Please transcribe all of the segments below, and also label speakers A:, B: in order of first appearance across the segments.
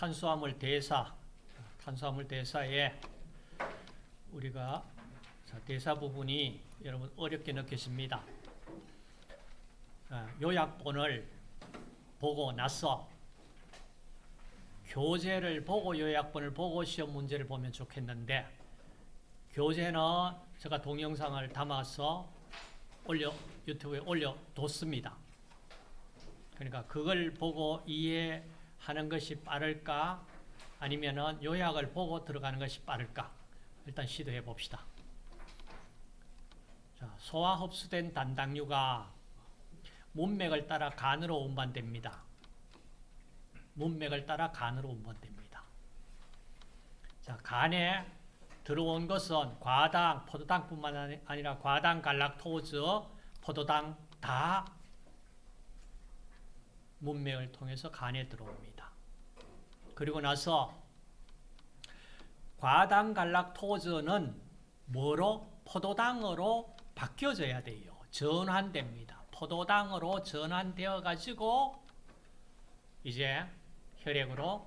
A: 탄수화물 대사, 탄수화물 대사에 우리가 자, 대사 부분이 여러분 어렵게 느껴집니다. 아, 요약본을 보고 나서 교재를 보고 요약본을 보고 시험 문제를 보면 좋겠는데 교재는 제가 동영상을 담아서 올려 유튜브에 올려뒀습니다. 그러니까 그걸 보고 이해 하는 것이 빠를까 아니면은 요약을 보고 들어가는 것이 빠를까 일단 시도해 봅시다. 자, 소화 흡수된 단당류가 문맥을 따라 간으로 운반됩니다. 문맥을 따라 간으로 운반됩니다. 자, 간에 들어온 것은 과당, 포도당뿐만 아니라 과당, 갈락토즈, 포도당 다 문맥을 통해서 간에 들어옵니다. 그리고 나서 과당, 갈락토즈는 뭐로? 포도당으로 바뀌어져야 돼요. 전환됩니다. 포도당으로 전환되어 가지고 이제 혈액으로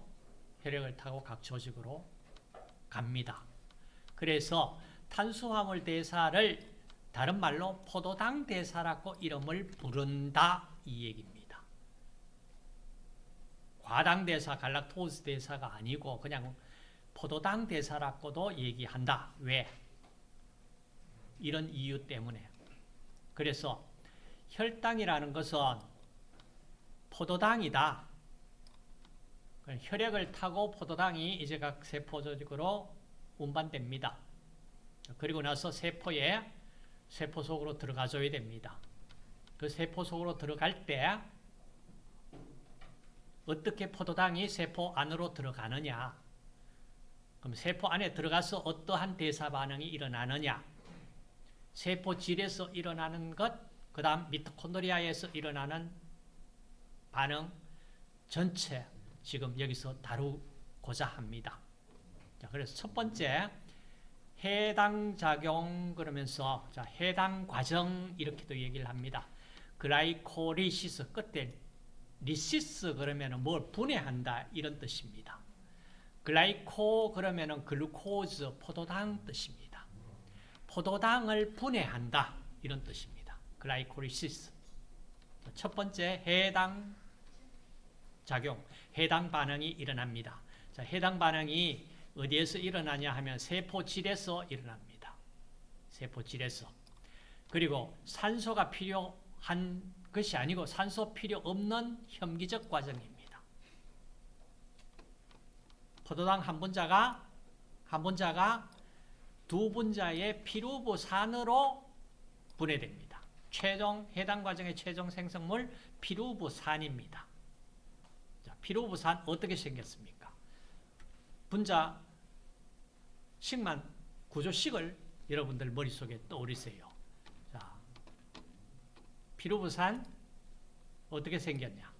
A: 혈액을 타고 각 조직으로 갑니다. 그래서 탄수화물 대사를 다른 말로 포도당 대사라고 이름을 부른다 이 얘기입니다. 과당 대사, 갈락토스 대사가 아니고 그냥 포도당 대사라고도 얘기한다. 왜? 이런 이유 때문에. 그래서 혈당이라는 것은 포도당이다. 혈액을 타고 포도당이 이제 각 세포 조직으로 운반됩니다. 그리고 나서 세포에 세포 속으로 들어가줘야 됩니다. 그 세포 속으로 들어갈 때 어떻게 포도당이 세포 안으로 들어가느냐 그럼 세포 안에 들어가서 어떠한 대사 반응이 일어나느냐 세포질에서 일어나는 것, 그 다음 미토콘드리아에서 일어나는 반응 전체 지금 여기서 다루고자 합니다. 자, 그래서 첫 번째 해당 작용 그러면서 자, 해당 과정 이렇게도 얘기를 합니다. glycolysis 끝에 lysis 그러면은 뭘 분해한다 이런 뜻입니다. glyco 그러면은 glucose 포도당 뜻입니다. 포도당을 분해한다 이런 뜻입니다. glycolysis 첫 번째 해당 작용, 해당 반응이 일어납니다. 자, 해당 반응이 어디에서 일어나냐 하면 세포질에서 일어납니다. 세포질에서. 그리고 산소가 필요한 것이 아니고 산소 필요 없는 혐기적 과정입니다. 포도당 한 분자가 한 분자가 두 분자의 피루부산으로 분해됩니다. 최종 해당 과정의 최종 생성물 피루부산입니다. 자, 피루부산 어떻게 생겼습니까? 분자 식만 구조식을 여러분들 머릿속에 떠오르세요. 자, 피루부산 어떻게 생겼냐?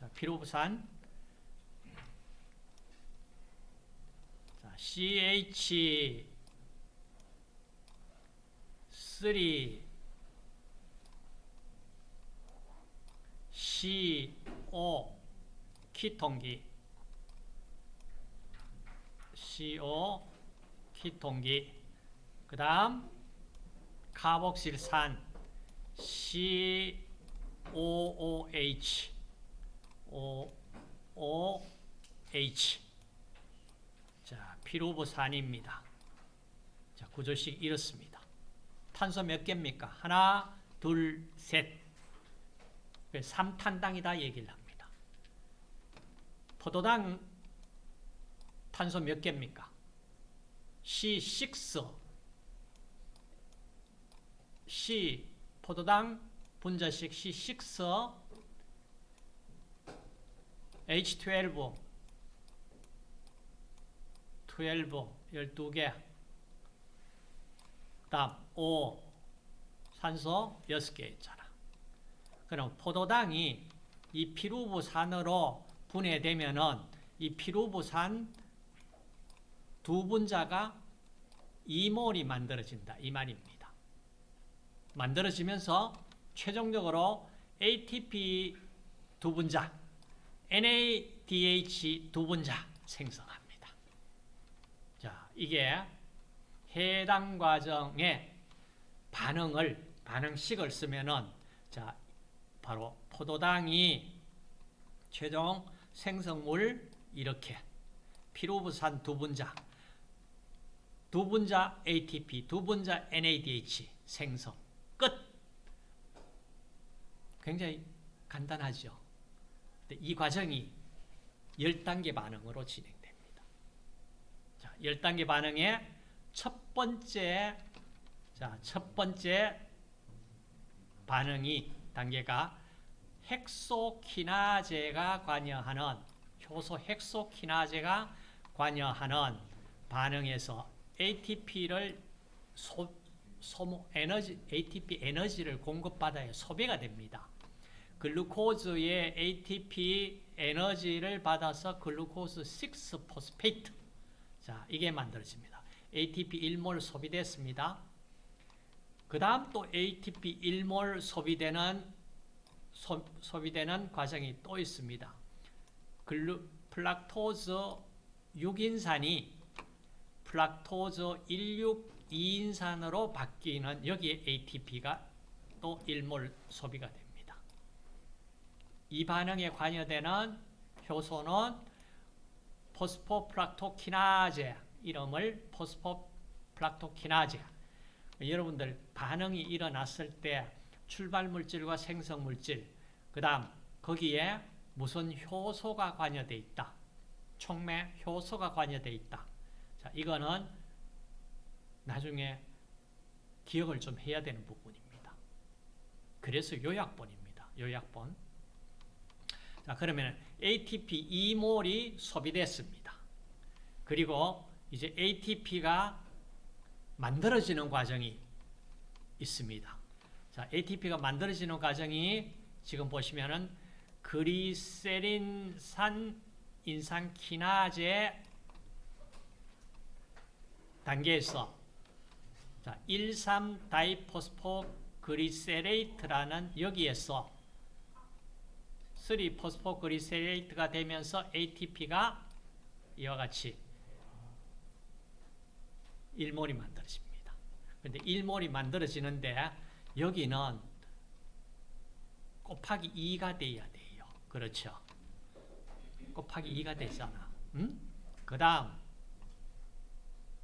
A: 자, 피루부산. 자, CH 3 CO 키통기. CO 키통기. 그 다음 카복실산 COOH OOH 자, 피루부산입니다. 자, 구조식 이렇습니다. 탄소 몇 개입니까? 하나, 둘, 셋. 3탄당이다 얘기를 합니다. 포도당 탄소 몇 개입니까? C6 C 포도당 분자식 C6 H12 12 12개 다음 O 산소 6개 있잖아. 그럼 포도당이 이 피루부산으로 분해되면은 이 피루부산 두 분자가 이몰이 만들어진다. 이 말입니다. 만들어지면서 최종적으로 ATP 두 분자, NADH 두 분자 생성합니다. 자, 이게 해당 과정의 반응을 반응식을 쓰면은 자, 바로 포도당이 최종 생성물 이렇게 피로부산 두 분자 두 분자 ATP, 두 분자 NADH 생성 끝. 굉장히 간단하죠. 이 과정이 10단계 반응으로 진행됩니다. 자, 10단계 반응의 첫 번째 자, 첫 번째 반응이 단계가 hexokinase가 관여하는 효소 hexokinase가 관여하는 반응에서 ATP를 소, 소모 에너지 ATP 에너지를 공급받아야 소비가 됩니다. glucose의 ATP 에너지를 받아서 glucose 6 phosphate 자 이게 만들어집니다. ATP 1몰 소비됐습니다. 그 다음 또 ATP 1몰 소비되는 소, 소비되는 과정이 또 있습니다. 글루, fructose 6인산이 fructose 16, 2인산으로 바뀌는 여기에 ATP가 또 1몰 소비가 됩니다. 이 반응에 관여되는 효소는 phosphofructokinase 이름을 포스포플락토키나제 여러분들 반응이 일어났을 때 출발물질과 생성물질 그 다음 거기에 무슨 효소가 관여되어 있다. 촉매 효소가 관여되어 있다. 자, 이거는 나중에 기억을 좀 해야 되는 부분입니다. 그래서 요약본입니다. 요약본. 자, 그러면 ATP 2몰이 소비됐습니다. 그리고 이제 ATP가 만들어지는 과정이 있습니다. 자, ATP가 만들어지는 과정이 지금 보시면은 그리세린산 인산키나제 단계에서 자, 1,3-다이포스포 그리세레이트라는 여기에서 3 phosphoglycerate가 되면서 ATP가 이와 같이 1몰이 만들어집니다. 그런데 1몰이 만들어지는데 여기는 곱하기 2가 돼야 돼요. 그렇죠? 곱하기 2가 되잖아. 음? 그 다음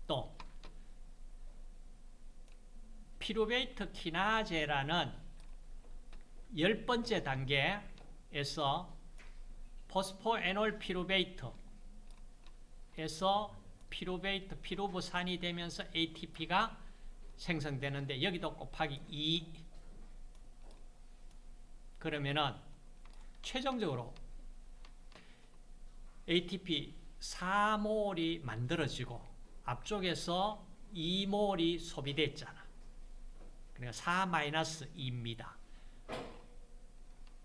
A: 또 pyruvate kinase라는 열 번째 단계 에서 포스포 에놀 피루베이트에서 피루베이트, 피루부산이 되면서 ATP가 생성되는데 여기도 곱하기 2 그러면은 최종적으로 ATP 4몰이 만들어지고 앞쪽에서 2몰이 소비됐잖아. 그러니까 4-2입니다.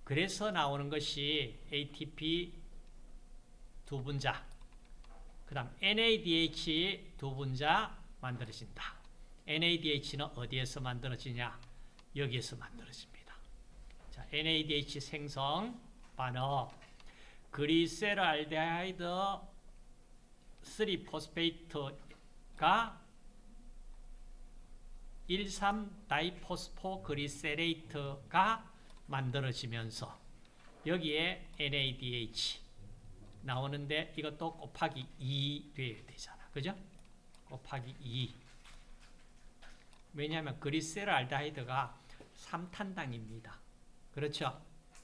A: 그래서 나오는 것이 ATP 두 분자, 그 다음 NADH 두 분자 만들어진다. NADH는 어디에서 만들어지냐? 여기에서 만들어집니다. 자, NADH 생성 반응 그리세랄데하이드 3포스페이트가 1,3-다이포스포 그리세레이트가 만들어지면서 여기에 NADH 나오는데 이것도 곱하기 2 돼야 되잖아. 그죠? 곱하기 2. 왜냐하면 그리세랄데하이드가 3탄당입니다. 그렇죠?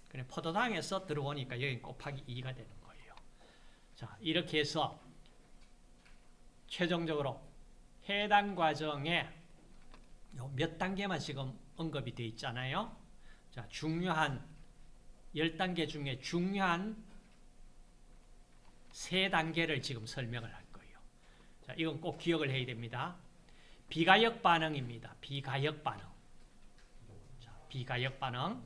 A: 그래 포도당에서 들어오니까 여기 곱하기 2가 되는 거예요. 자, 이렇게 해서 최종적으로 해당 과정에 몇 단계만 지금 언급이 되어 있잖아요. 자, 중요한 10단계 중에 중요한 세 단계를 지금 설명을 할 거예요. 자, 이건 꼭 기억을 해야 됩니다. 비가역 반응입니다. 비가역 반응. 자, 비가역 반응.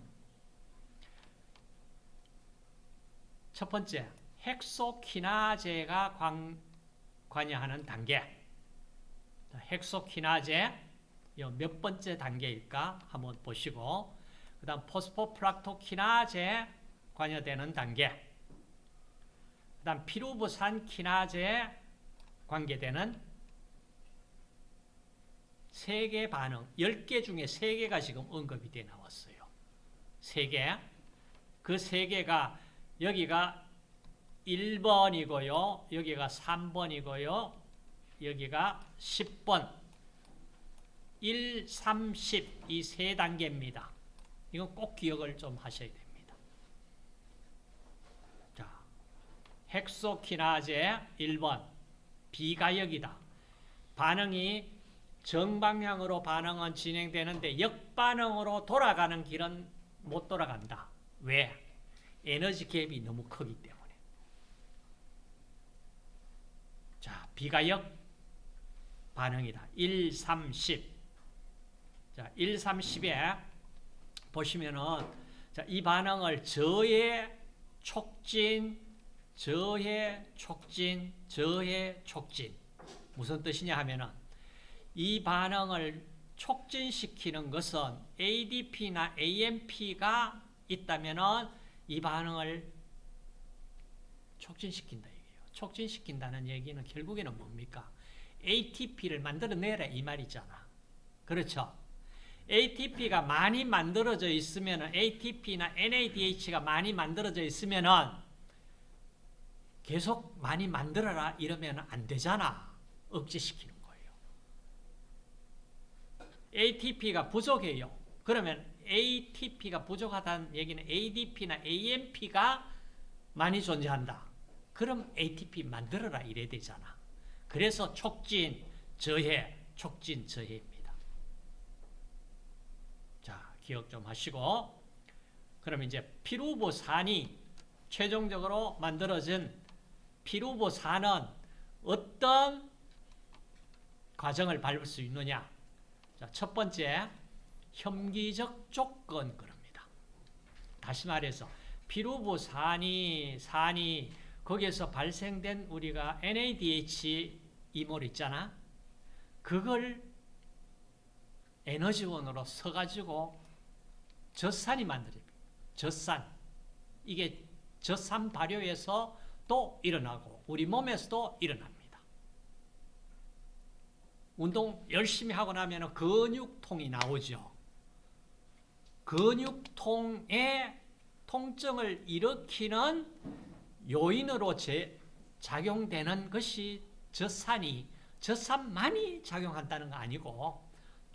A: 첫 번째, 헥소키나제가 관, 관여하는 단계. 헥소키나제 몇 번째 단계일까 한번 보시고 그 다음 포스포프락토키나제 관여되는 단계 그 다음 피루부산 키나제에 관계되는 세 개 반응, 10개 중에 3개가 지금 언급이 돼 나왔어요. 3개. 그 3개가 여기가 1번이고요. 여기가 3번이고요. 여기가 10번. 1, 3, 10 이 세 단계입니다. 이건 꼭 기억을 좀 하셔야 됩니다. 자, 헥소키나제 1번 비가역이다. 반응이 정방향으로 반응은 진행되는데 역반응으로 돌아가는 길은 못 돌아간다. 왜? 에너지 갭이 너무 크기 때문에. 자, 비가역 반응이다. 1, 3, 10. 자, 1, 3, 10에 보시면은 자, 이 반응을 저해 촉진, 저해 촉진, 저해 촉진. 무슨 뜻이냐 하면은 이 반응을 촉진시키는 것은 ADP나 AMP가 있다면은 이 반응을 촉진시킨다 얘기예요. 촉진시킨다는 얘기는 결국에는 뭡니까? ATP를 만들어내라 이 말이잖아. 그렇죠? ATP가 많이 만들어져 있으면 ATP나 NADH가 많이 만들어져 있으면 계속 많이 만들어라 이러면 안 되잖아. 억제시키는 거예요. ATP가 부족해요. 그러면 ATP가 부족하다는 얘기는 ADP나 AMP가 많이 존재한다. 그럼 ATP 만들어라 이래야 되잖아. 그래서 촉진, 저해, 촉진, 저해입니다. 자, 기억 좀 하시고 그럼 이제 피루보산이 최종적으로 만들어진 피루보산은 어떤 과정을 밟을 수 있느냐? 자, 첫 번째, 혐기적 조건 그럽니다. 다시 말해서 피루보산이 산이 거기에서 발생된 우리가 NADH 이몰 있잖아. 그걸 에너지원으로 써가지고 젖산이 만들어집니다. 젖산. 이게 젖산 발효에서 또 일어나고 우리 몸에서도 일어납니다. 운동 열심히 하고 나면 근육통이 나오죠. 근육통에 통증을 일으키는 요인으로 제, 작용되는 것이 젖산이 젖산만이 작용한다는 거 아니고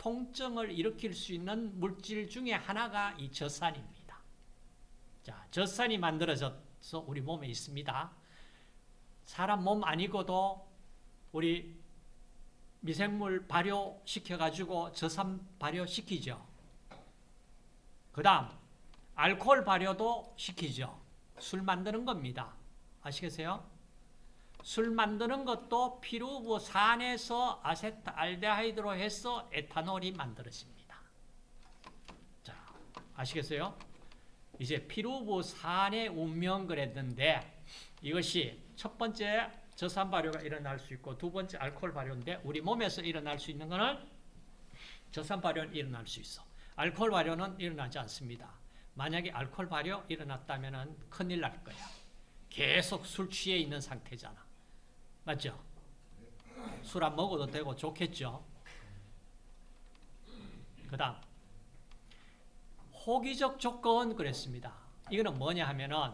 A: 통증을 일으킬 수 있는 물질 중에 하나가 이 젖산입니다. 자, 젖산이 만들어져서 우리 몸에 있습니다. 사람 몸 아니고도 우리 미생물 발효시켜가지고 젖산 발효시키죠. 그 다음 알코올 발효도 시키죠. 술 만드는 겁니다. 아시겠어요? 술 만드는 것도 피루부산에서 아세트알데하이드로 해서 에탄올이 만들어집니다. 자, 아시겠어요? 이제 피루부산의 운명 그랬는데 이것이 첫 번째 저산 발효가 일어날 수 있고 두 번째 알코올 발효인데 우리 몸에서 일어날 수 있는 것은 저산 발효는 일어날 수 있어. 알코올 발효는 일어나지 않습니다. 만약에 알코올 발효 일어났다면 큰일 날 거야. 계속 술 취해 있는 상태잖아. 맞죠? 술 안 먹어도 되고 좋겠죠? 그 다음 호기적 조건 그랬습니다. 이거는 뭐냐 하면은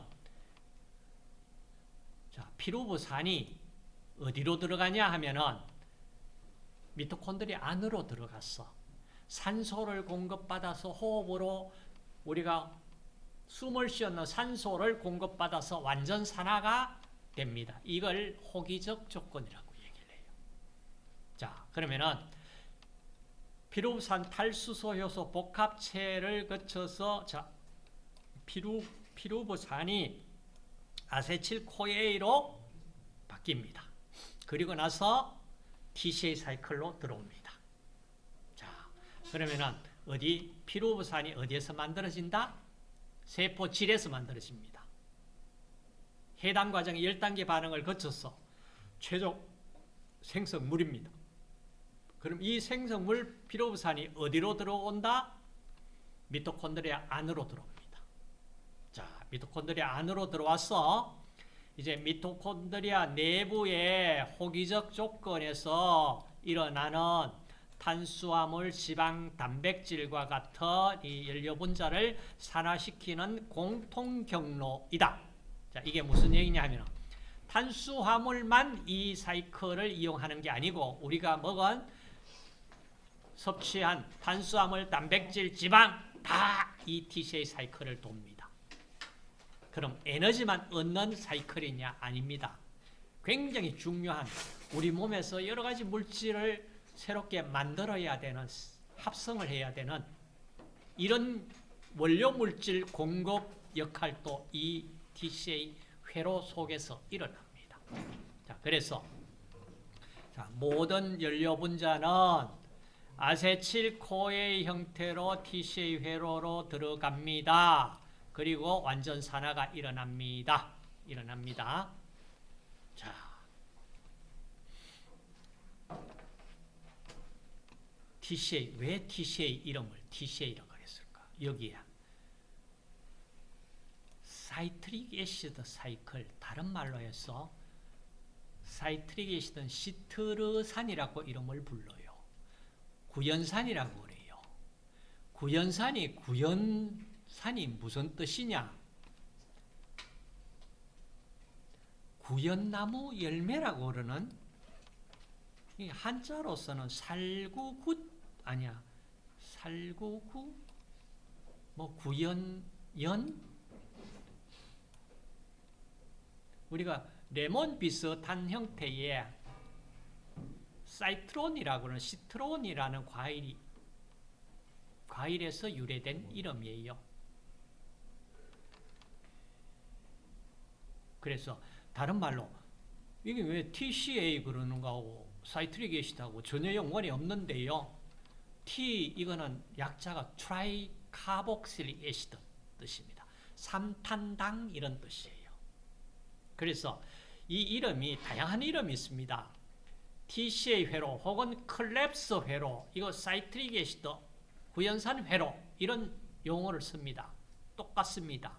A: 자, 피루부산이 어디로 들어가냐 하면은 미토콘드리 안으로 들어갔어. 산소를 공급받아서 호흡으로 우리가 숨을 쉬었는 산소를 공급받아서 완전 산화가 됩니다. 이걸 호기적 조건이라고 얘기를 해요. 자, 그러면은 피루브산 탈수소 효소 복합체를 거쳐서 자, 피루 피루브산이 acetyl CoA로 바뀝니다. 그리고 나서 TCA 사이클로 들어옵니다. 자, 그러면은 어디 피루부산이 어디에서 만들어진다? 세포질에서 만들어집니다. 해당 과정의 10단계 반응을 거쳐서 최종 생성물입니다. 그럼 이 생성물 피로부산이 어디로 들어온다? 미토콘드리아 안으로 들어옵니다. 자, 미토콘드리아 안으로 들어와서 이제 미토콘드리아 내부의 호기적 조건에서 일어나는 탄수화물, 지방, 단백질과 같은 이 연료 분자를 산화시키는 공통 경로이다. 자, 이게 무슨 얘기냐 하면 탄수화물만 이 사이클을 이용하는 게 아니고 우리가 먹은 섭취한 탄수화물, 단백질, 지방 다 이 TCA 사이클을 돕니다. 그럼 에너지만 얻는 사이클이냐? 아닙니다. 굉장히 중요한 우리 몸에서 여러 가지 물질을 새롭게 만들어야 되는 합성을 해야 되는 이런 원료 물질 공급 역할도 이 TCA 회로 속에서 일어납니다. 자, 그래서 자, 모든 연료 분자는 아세틸코의 형태로 TCA 회로로 들어갑니다. 그리고 완전 산화가 일어납니다. 일어납니다. 자. 왜 TCA 이름을 TCA라고 했을까? 여기에 citric acid cycle, 다른 말로 해서 citric acid는 시트르산이라고 이름을 불러요. 구연산이라고 그래요. 구연산이 구연산이 무슨 뜻이냐? 구연나무 열매라고 그러는 한자로서는 살구굿 아니야. 살구구 뭐 구연연 우리가 레몬 비슷한 형태의 citron이라고 하는 시트론이라는 과일이 과일에서 유래된 이름이에요. 그래서 다른 말로 이게 왜 TCA 그러는가 하고 citric acid하고 전혀 연관이 없는데요. T 이거는 약자가 tricarboxylic acid 뜻입니다. 삼탄당 이런 뜻이에요. 그래서 이 이름이 다양한 이름이 있습니다. TCA 회로 혹은 Krebs 회로 이거 citric acid 구연산 회로 이런 용어를 씁니다. 똑같습니다.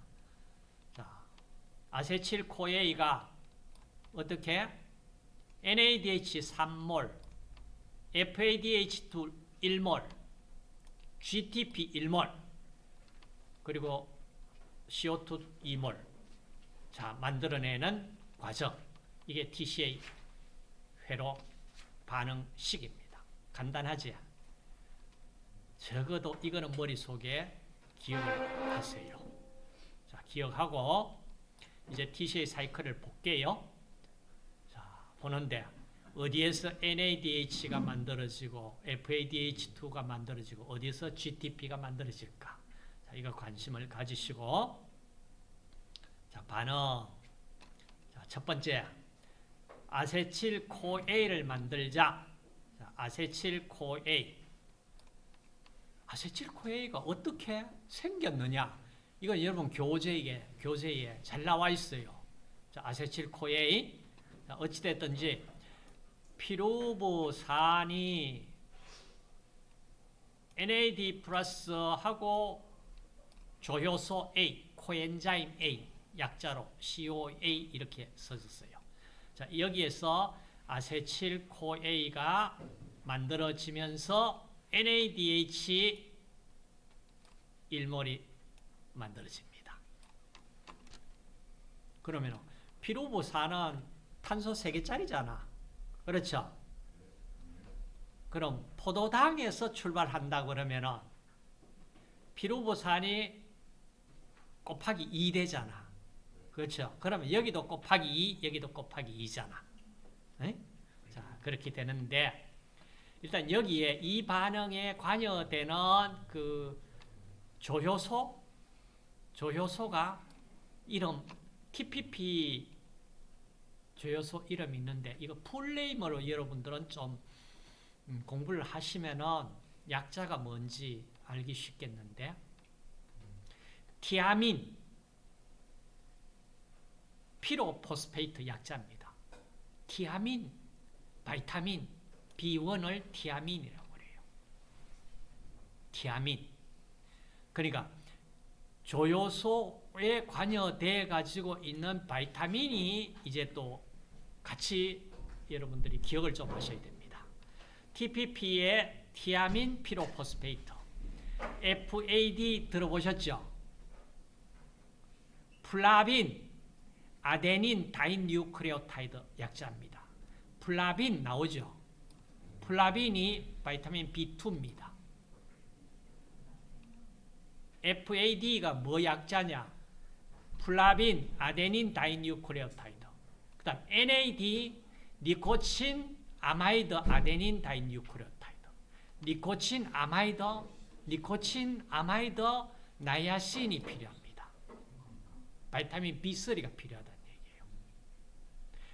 A: 자, acetyl CoA가 어떻게 NADH 3몰, FADH2 1몰, GTP 1몰, 그리고 CO2 2몰 자 만들어내는 과정 이게 TCA 회로 반응식입니다. 간단하지? 적어도 이거는 머릿속에 기억을 하세요. 자, 기억하고 이제 TCA 사이클을 볼게요. 자, 보는데 어디에서 NADH가 만들어지고 FADH2가 만들어지고 어디서 GTP가 만들어질까? 자, 이거 관심을 가지시고 자, 반응. 자, 첫 번째 아세틸코A를 만들자. 자, 아세틸코A. 아세틸코A가 어떻게 생겼느냐? 이건 여러분 교재에 교재에 잘 나와 있어요. 자, 아세틸코A. 자, 어찌 됐든지 피루부산이 NAD 플러스하고 조효소 A, 코엔자임 A, 약자로 COA 이렇게 써졌어요. 자, 여기에서 아세틸코A가 만들어지면서 NADH 일몰이 만들어집니다. 그러면 피루부산은 탄소 3개짜리잖아. 그렇죠? 그럼 포도당에서 출발한다 그러면은 피루부산이 곱하기 2 되잖아. 그렇죠? 그러면 여기도 곱하기 2, 여기도 곱하기 2잖아. 에? 자, 그렇게 되는데 일단 여기에 이 반응에 관여되는 그 조효소 조효소가 이름 TPP 조효소 이름이 있는데 이거 full name으로 여러분들은 좀 음, 공부를 하시면은 약자가 뭔지 알기 쉽겠는데 thiamine pyrophosphate 약자입니다. 티아민, vitamin, B1을 티아민이라고 그래요. 티아민. 그러니까 조효소 에 관여돼 가지고 있는 vitamin이 이제 또 같이 여러분들이 기억을 좀 하셔야 됩니다. TPP의 thiamine pyrophosphate FAD 들어보셨죠? flavin adenine dinucleotide 약자입니다. 플라빈 나오죠? 플라빈이 vitamin B2입니다. FAD가 뭐 약자냐? flavin adenine dinucleotide. 그 다음 NAD nicotinamide adenine dinucleotide. nicotinamide nicotinamide 나이아신이 필요합니다. vitamin B3가 필요하다는 얘기예요.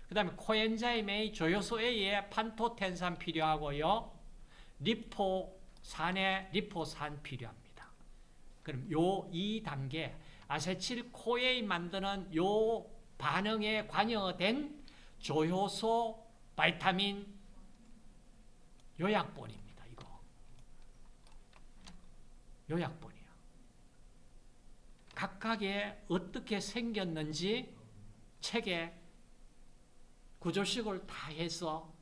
A: 그 다음에 코엔자임의 조효소 A에 판토텐산 필요하고요. 리포산에 리포산 필요합니다. 그럼 요 2단계 아세틸 코에인 만드는 요 반응에 관여된 조효소 바이타민 요약본입니다. 이거 요약본이야. 각각의 어떻게 생겼는지 책에 구조식을 다 해서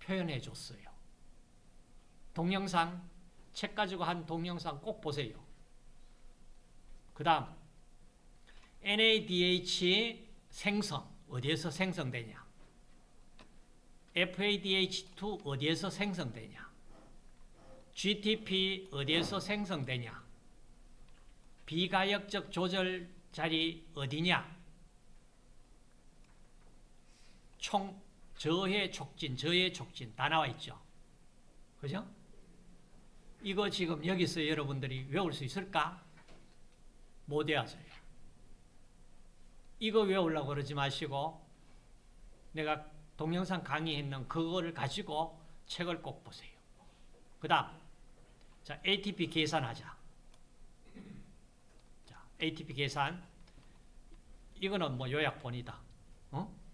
A: 표현해 줬어요. 동영상 책 가지고 한 동영상 꼭 보세요. 그 다음 NADH 생성 어디에서 생성되냐 FADH2 어디에서 생성되냐 GTP 어디에서 생성되냐 비가역적 조절 자리 어디냐 총 저해 촉진 저해 촉진 다 나와 있죠 그죠? 이거 지금 여기서 여러분들이 외울 수 있을까? 못 외워져요. 이거 외우려고 그러지 마시고 내가 동영상 강의했는 그거를 가지고 책을 꼭 보세요. 그 다음 자 ATP 계산하자. 자 ATP 계산 이거는 뭐 요약본이다.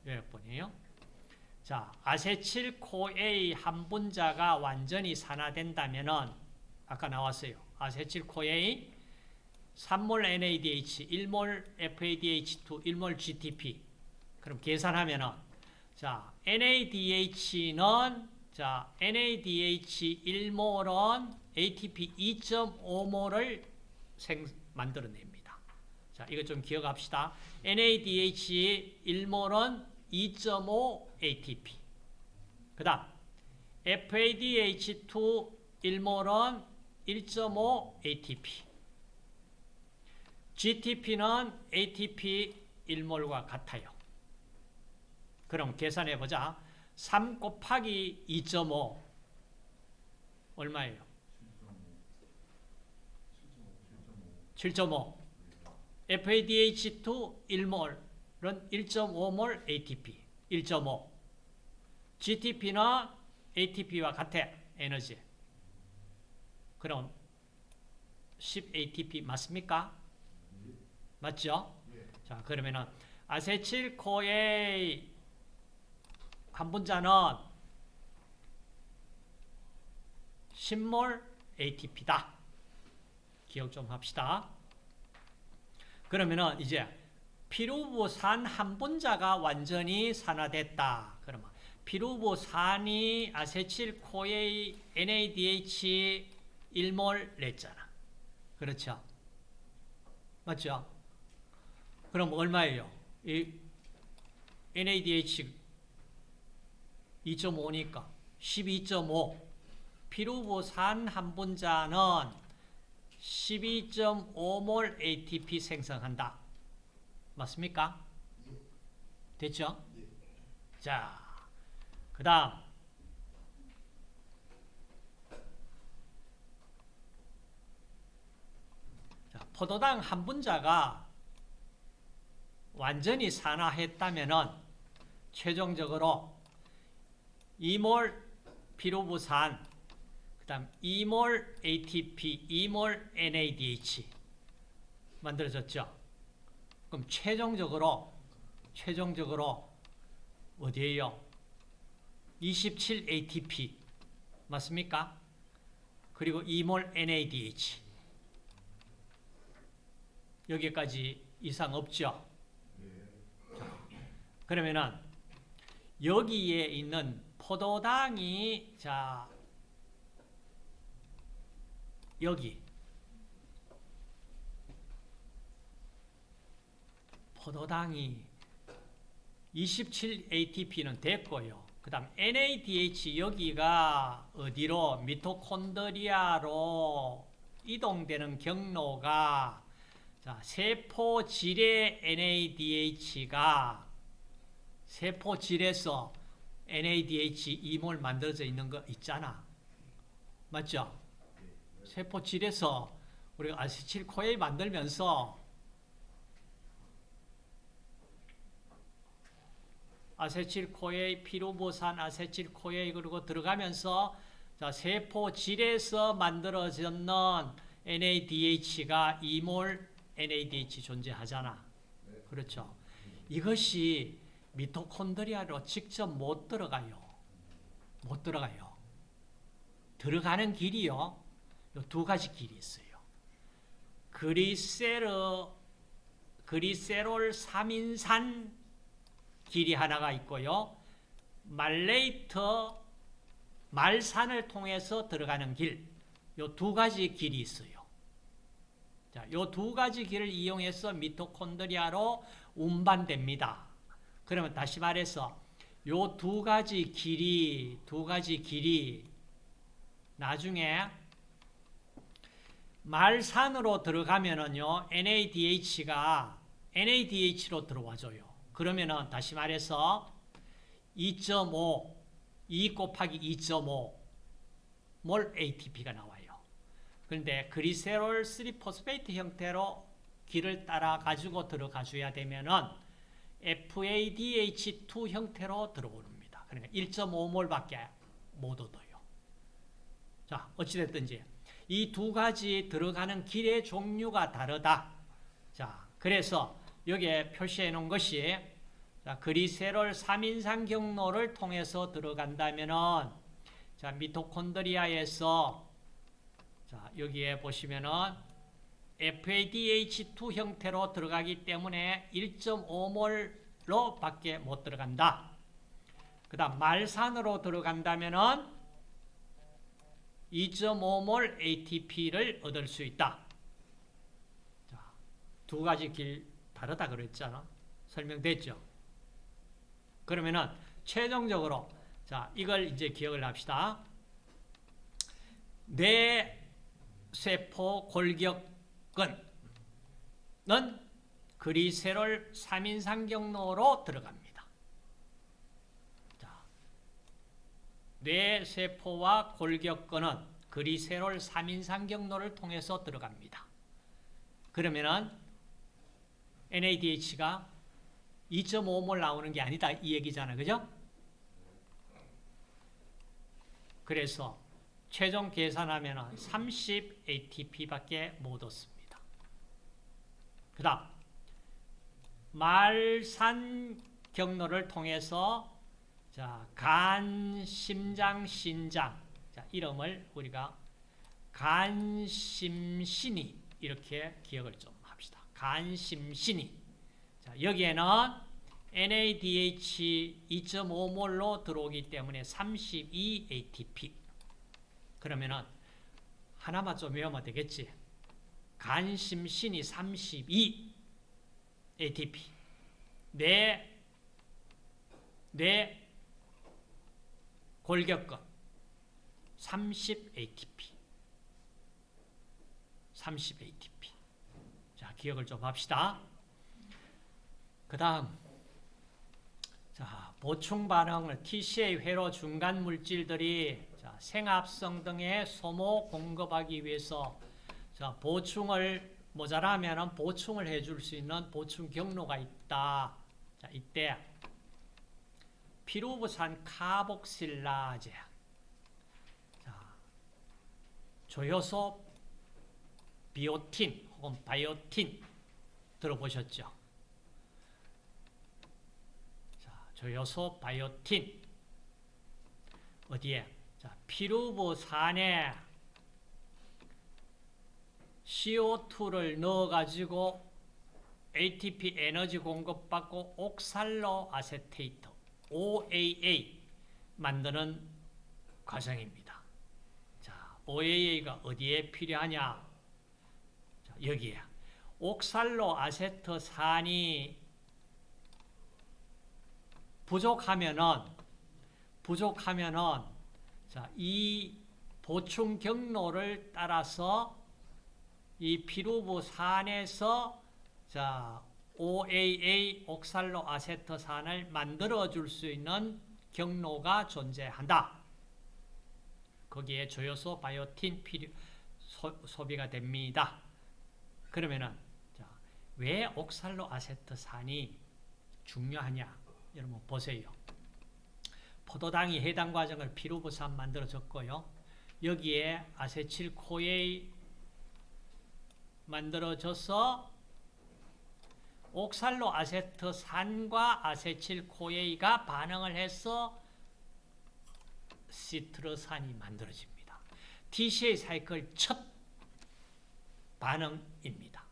A: 어? 요약본이에요. 자 아세틸코A 한 분자가 완전히 산화된다면은 아까 나왔어요. 아세틸코A 3몰 NADH, 1몰 FADH2, 1몰 GTP. 그럼 계산하면은 자, NADH는 자, NADH 1몰은 ATP 2.5몰을 생 만들어냅니다. 자, 이거 좀 기억합시다. NADH 1몰은 2.5 ATP. 그 다음 FADH2 1몰은 1.5 ATP. GTP는 ATP 1몰과 같아요. 그럼 계산해 보자. 3 곱하기 2.5 얼마예요? 7.5 FADH2 1몰은 1.5몰 ATP 1.5 GTP는 ATP와 같아 에너지 그럼 10 ATP 맞습니까? 맞죠? 자, 그러면은 아세틸 코에 한 분자는 10몰 ATP다. 기억 좀 합시다. 그러면은 이제 피루부산 한 분자가 완전히 산화됐다. 그러면 피루부산이 아세틸코에 NADH 1몰 냈잖아. 그렇죠? 맞죠? 그럼 얼마예요? 이 NADH 2.5니까 12.5 피루부산 한 분자는 12.5몰 ATP 생성한다. 맞습니까? 됐죠? 자, 그 다음 포도당 한 분자가 완전히 산화했다면 최종적으로 2몰 피로부산 그 다음 2몰 ATP, 2몰 NADH 만들어졌죠. 그럼 최종적으로 최종적으로 어디에요? 27 ATP 맞습니까? 그리고 2몰 NADH 여기까지 이상 없죠? 자, 그러면은 여기에 있는 포도당이 자 여기 포도당이 27 ATP는 됐고요. 그 다음 NADH 여기가 어디로 미토콘드리아로 이동되는 경로가 자, 세포질의 NADH가 세포질에서 NADH 이몰 만들어져 있는 거 있잖아. 맞죠? 세포질에서 우리가 아세틸코에 만들면서 아세틸코에 피루보산 아세틸코에 그리고 들어가면서 자, 세포질에서 만들어졌는 NADH가 이몰 NADH 존재하잖아. 그렇죠. 이것이 미토콘드리아로 직접 못 들어가요. 못 들어가요. 들어가는 길이요. 두 가지 길이 있어요. 그리세르, 그리세롤 3인산 길이 하나가 있고요. 말레이트, 말산을 통해서 들어가는 길, 요 두 가지 길이 있어요. 자, 요 두 가지 길을 이용해서 미토콘드리아로 운반됩니다. 그러면 다시 말해서 요 두 가지 길이, 두 가지 길이 나중에 말산으로 들어가면은요, NADH가 NADH로 들어와줘요. 그러면은 다시 말해서 2.5, 2 곱하기 2.5몰 ATP가 나와요. 그런데 glycerol 3 phosphate 형태로 길을 따라 가지고 들어가 줘야 되면은 FADH2 형태로 들어오릅니다. 그러니까 1.5몰밖에 못 얻어요. 자, 어찌됐든지 이 두 가지 들어가는 길의 종류가 다르다. 자, 그래서 여기에 표시해 놓은 것이 자, 그리세롤 3인상 경로를 통해서 들어간다면은 자, 미토콘드리아에서 자, 여기에 보시면은 FADH2 형태로 들어가기 때문에 1.5몰로 밖에 못 들어간다. 그 다음 말산으로 들어간다면은 2.5몰 ATP를 얻을 수 있다. 자, 두 가지 길 다르다 그랬잖아. 설명됐죠? 그러면은 최종적으로 자, 이걸 이제 기억을 합시다. 뇌 세포 골격근은 그리세롤 3인상 경로로 들어갑니다. 자, 뇌 세포와 골격근은 그리세롤 3인상 경로를 통해서 들어갑니다. 그러면은 NADH가 2.5몰 나오는 게 아니다 이 얘기잖아. 그죠? 그래서 최종 계산하면 30 ATP밖에 못 얻습니다. 그 다음 말산 경로를 통해서 자, 간, 심장, 신장 자, 이름을 우리가 간심신이 이렇게 기억을 좀. 간심신이 자, 여기에는 NADH 2.5몰로 들어오기 때문에 32 ATP. 그러면은 하나만 좀 외우면 되겠지. 간심신이 32 ATP. 뇌, 뇌 골격근 30 ATP. 30 ATP. 자, 기억을 좀 합시다. 그 다음 자, 보충 반응을 TCA 회로 중간 물질들이 자, 생합성 등의 소모 공급하기 위해서 자, 보충을 모자라면 보충을 해줄 수 있는 보충 경로가 있다. 자, 이때 피루부산 카복실라제 자, 조효소 비오틴 혹은 바이오틴 들어보셨죠? 조효소 바이오틴 어디에? 자, 피루부산에 CO2를 넣어가지고 ATP 에너지 공급받고 옥살로 아세테이트 OAA 만드는 과정입니다. 자, OAA가 어디에 필요하냐? 자, 여기에 옥살로 아세트산이 부족하면은 부족하면은 자, 이 보충 경로를 따라서 이 피루부 산에서 자, OAA 옥살로 아세트산을 만들어 줄 수 있는 경로가 존재한다. 거기에 조효소 바이오틴 필요 소, 비가 됩니다. 그러면은 자, 왜 옥살로 아세트산이 중요하냐? 여러분 보세요. 포도당이 해당 과정을 피루부산 만들어졌고요. 여기에 아세틸 코에이 만들어져서 옥살로 아세트산과 아세틸 코에이가 반응을 해서 시트러산이 만들어집니다. TCA 사이클 첫 반응입니다.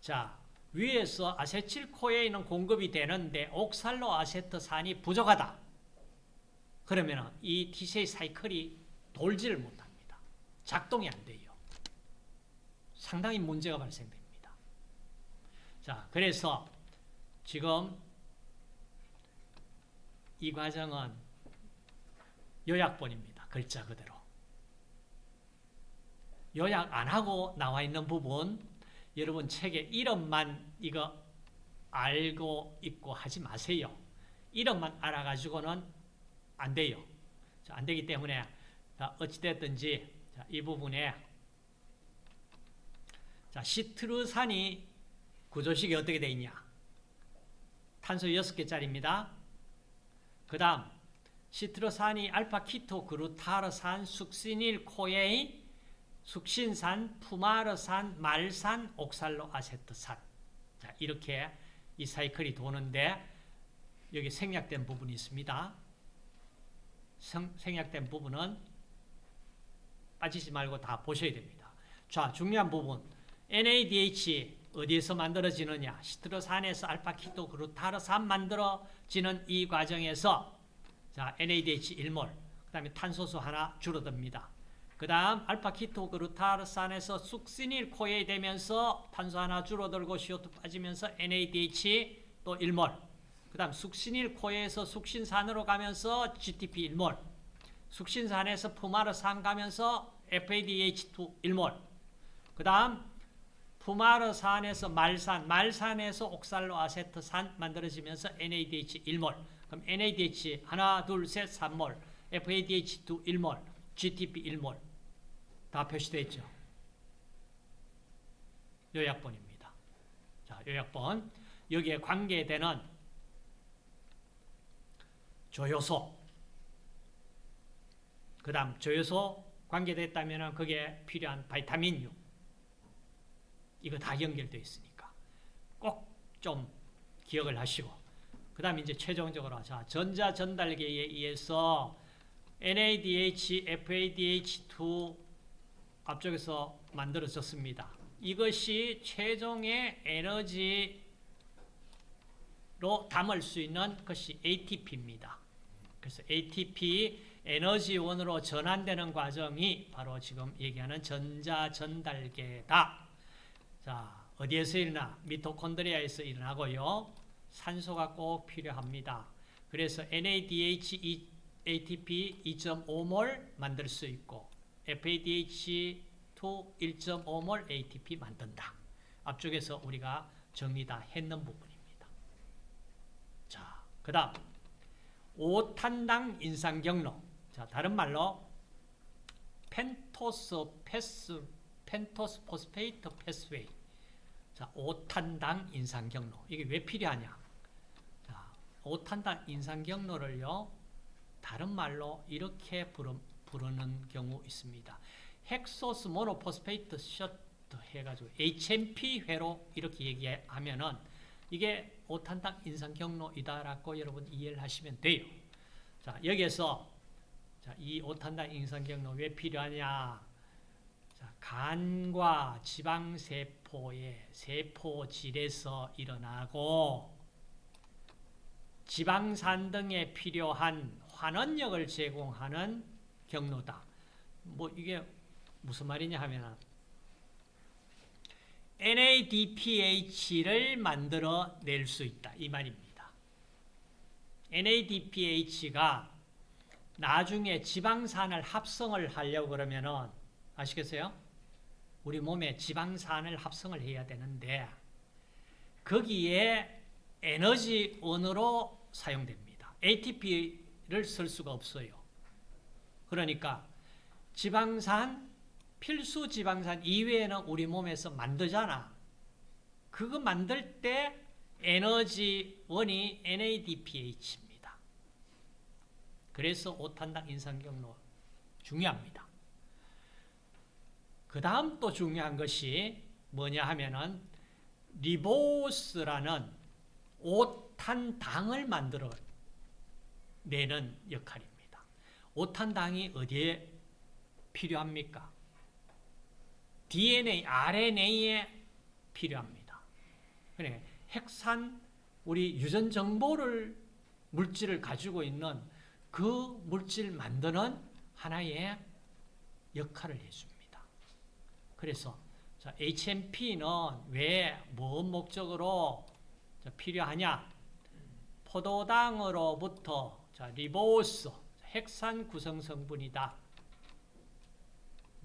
A: 자, 위에서 아세틸코에이는 공급이 되는데 옥살로 아세트산이 부족하다. 그러면 이 TCA 사이클이 돌지를 못합니다. 작동이 안 돼요. 상당히 문제가 발생됩니다. 자, 그래서 지금 이 과정은 요약본입니다. 글자 그대로. 요약 안 하고 나와 있는 부분 여러분 책의 이름만 이거 알고 있고 하지 마세요. 이름만 알아가지고는 안 돼요. 자, 안 되기 때문에 어찌됐든지 이 부분에 자, 시트르산이 구조식이 어떻게 되어 있냐? 탄소 6개짜리입니다. 그 다음 시트르산이 알파 키토 그루타르산 숙시닐 코에인 숙신산, 푸마르산, 말산, 옥살로 아세트산. 자, 이렇게 이 사이클이 도는데 여기 생략된 부분이 있습니다. 생, 생략된 부분은 빠지지 말고 다 보셔야 됩니다. 자, 중요한 부분. NADH 어디에서 만들어지느냐? 시트로산에서 알파키토 그루타르산 만들어지는 이 과정에서 자, NADH 1몰, 그 다음에 탄소수 하나 줄어듭니다. 그 다음 알파 키토 그루타르산에서 숙시닐 코에 되면서 탄소 하나 줄어들고 CO2 빠지면서 NADH 또 1몰. 그 다음 숙신일 코에서 숙신산으로 가면서 GTP 1몰. 숙신산에서 푸마르산 가면서 FADH2 1몰. 그 다음 푸마르산에서 말산, 말산에서 옥살로 아세트산 만들어지면서 NADH 1몰. 그럼 NADH 하나, 둘, 셋, 3몰. FADH2 1몰. GTP 1몰 다 표시되어 있죠. 요약본입니다. 자, 요약본. 여기에 관계되는 조효소. 그 다음 조효소 관계됐다면 그게 필요한 바이타민유. 이거 다 연결되어 있으니까 꼭 좀 기억을 하시고 그 다음 이제 최종적으로 자 전자 전달계에 의해서 NADH, FADH2 앞쪽에서 만들어졌습니다. 이것이 최종의 에너지로 담을 수 있는 것이 ATP입니다. 그래서 ATP 에너지원으로 전환되는 과정이 바로 지금 얘기하는 전자 전달계다. 자, 어디에서 일어나? 미토콘드리아에서 일어나고요. 산소가 꼭 필요합니다. 그래서 NADH, ATP 2.5몰 만들 수 있고 FADH2 1.5몰 ATP 만든다. 앞쪽에서 우리가 정리 다 했는 부분입니다. 자, 그 다음 5탄당 인산 경로. 자, 다른 말로 pentose path pentose phosphate pathway. 자, 5탄당 인산 경로. 이게 왜 필요하냐? 자, 5탄당 인상 경로를요. 다른 말로 이렇게 부름 부르는 경우 있습니다. 헥소스 모노포스페이트 셔트 해가지고 HMP회로 이렇게 얘기하면은 이게 오탄당 인상 경로이다라고 여러분 이해를 하시면 돼요. 자, 여기에서 자, 이 오탄당 인상 경로 왜 필요하냐? 자, 간과 지방 세포의 세포질에서 일어나고 지방산 등에 필요한 환원력을 제공하는 경로다. 뭐 이게 무슨 말이냐 하면 NADPH를 만들어 낼 수 있다. 이 말입니다. NADPH가 나중에 지방산을 합성을 하려고 그러면은 아시겠어요? 우리 몸에 지방산을 합성을 해야 되는데 거기에 에너지원으로 사용됩니다. ATP를 쓸 수가 없어요. 그러니까 지방산, 필수 지방산 이외에는 우리 몸에서 만들잖아. 그거 만들 때 에너지원이 NADPH입니다. 그래서 5탄당 인상경로 중요합니다. 그 다음 또 중요한 것이 뭐냐 하면은 리보스라는 5탄당을 만들어 내는 역할입니다. 5탄당이 어디에 필요합니까? DNA, RNA에 필요합니다. 그래, 핵산, 우리 유전 정보를, 물질을 가지고 있는 그 물질 만드는 하나의 역할을 해줍니다. 그래서 자, HMP는 왜, 뭔 목적으로 필요하냐? 포도당으로부터 자, 리보스, 핵산 구성 성분이다.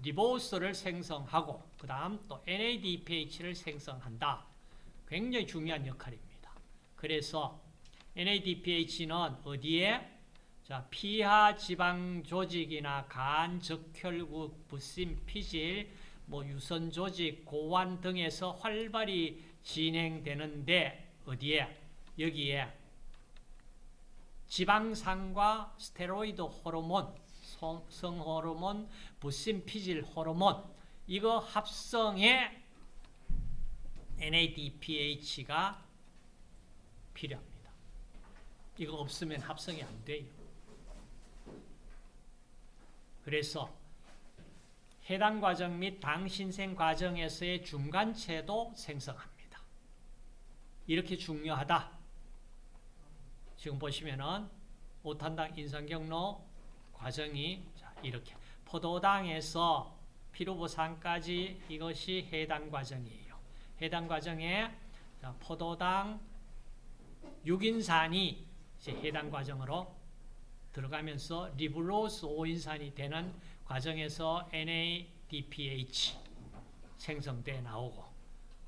A: 리보스를 생성하고 그 다음 또 NADPH를 생성한다. 굉장히 중요한 역할입니다. 그래서 NADPH는 어디에? 자, 피하 지방 조직이나 간, 적혈구, 부심, 피질, 뭐 유선 조직, 고환 등에서 활발히 진행되는데 어디에? 여기에 지방산과 스테로이드 호르몬, 성호르몬, 부심 피질 호르몬 이거 합성에 NADPH가 필요합니다. 이거 없으면 합성이 안 돼요. 그래서 해당 과정 및 당신생 과정에서의 중간체도 생성합니다. 이렇게 중요하다. 지금 보시면은 오탄당 인상 경로 과정이 이렇게 포도당에서 피루브산까지 이것이 해당 과정이에요. 해당 과정에 포도당 6인산이 해당 과정으로 들어가면서 리불로스 5인산이 되는 과정에서 NADPH 생성돼 나오고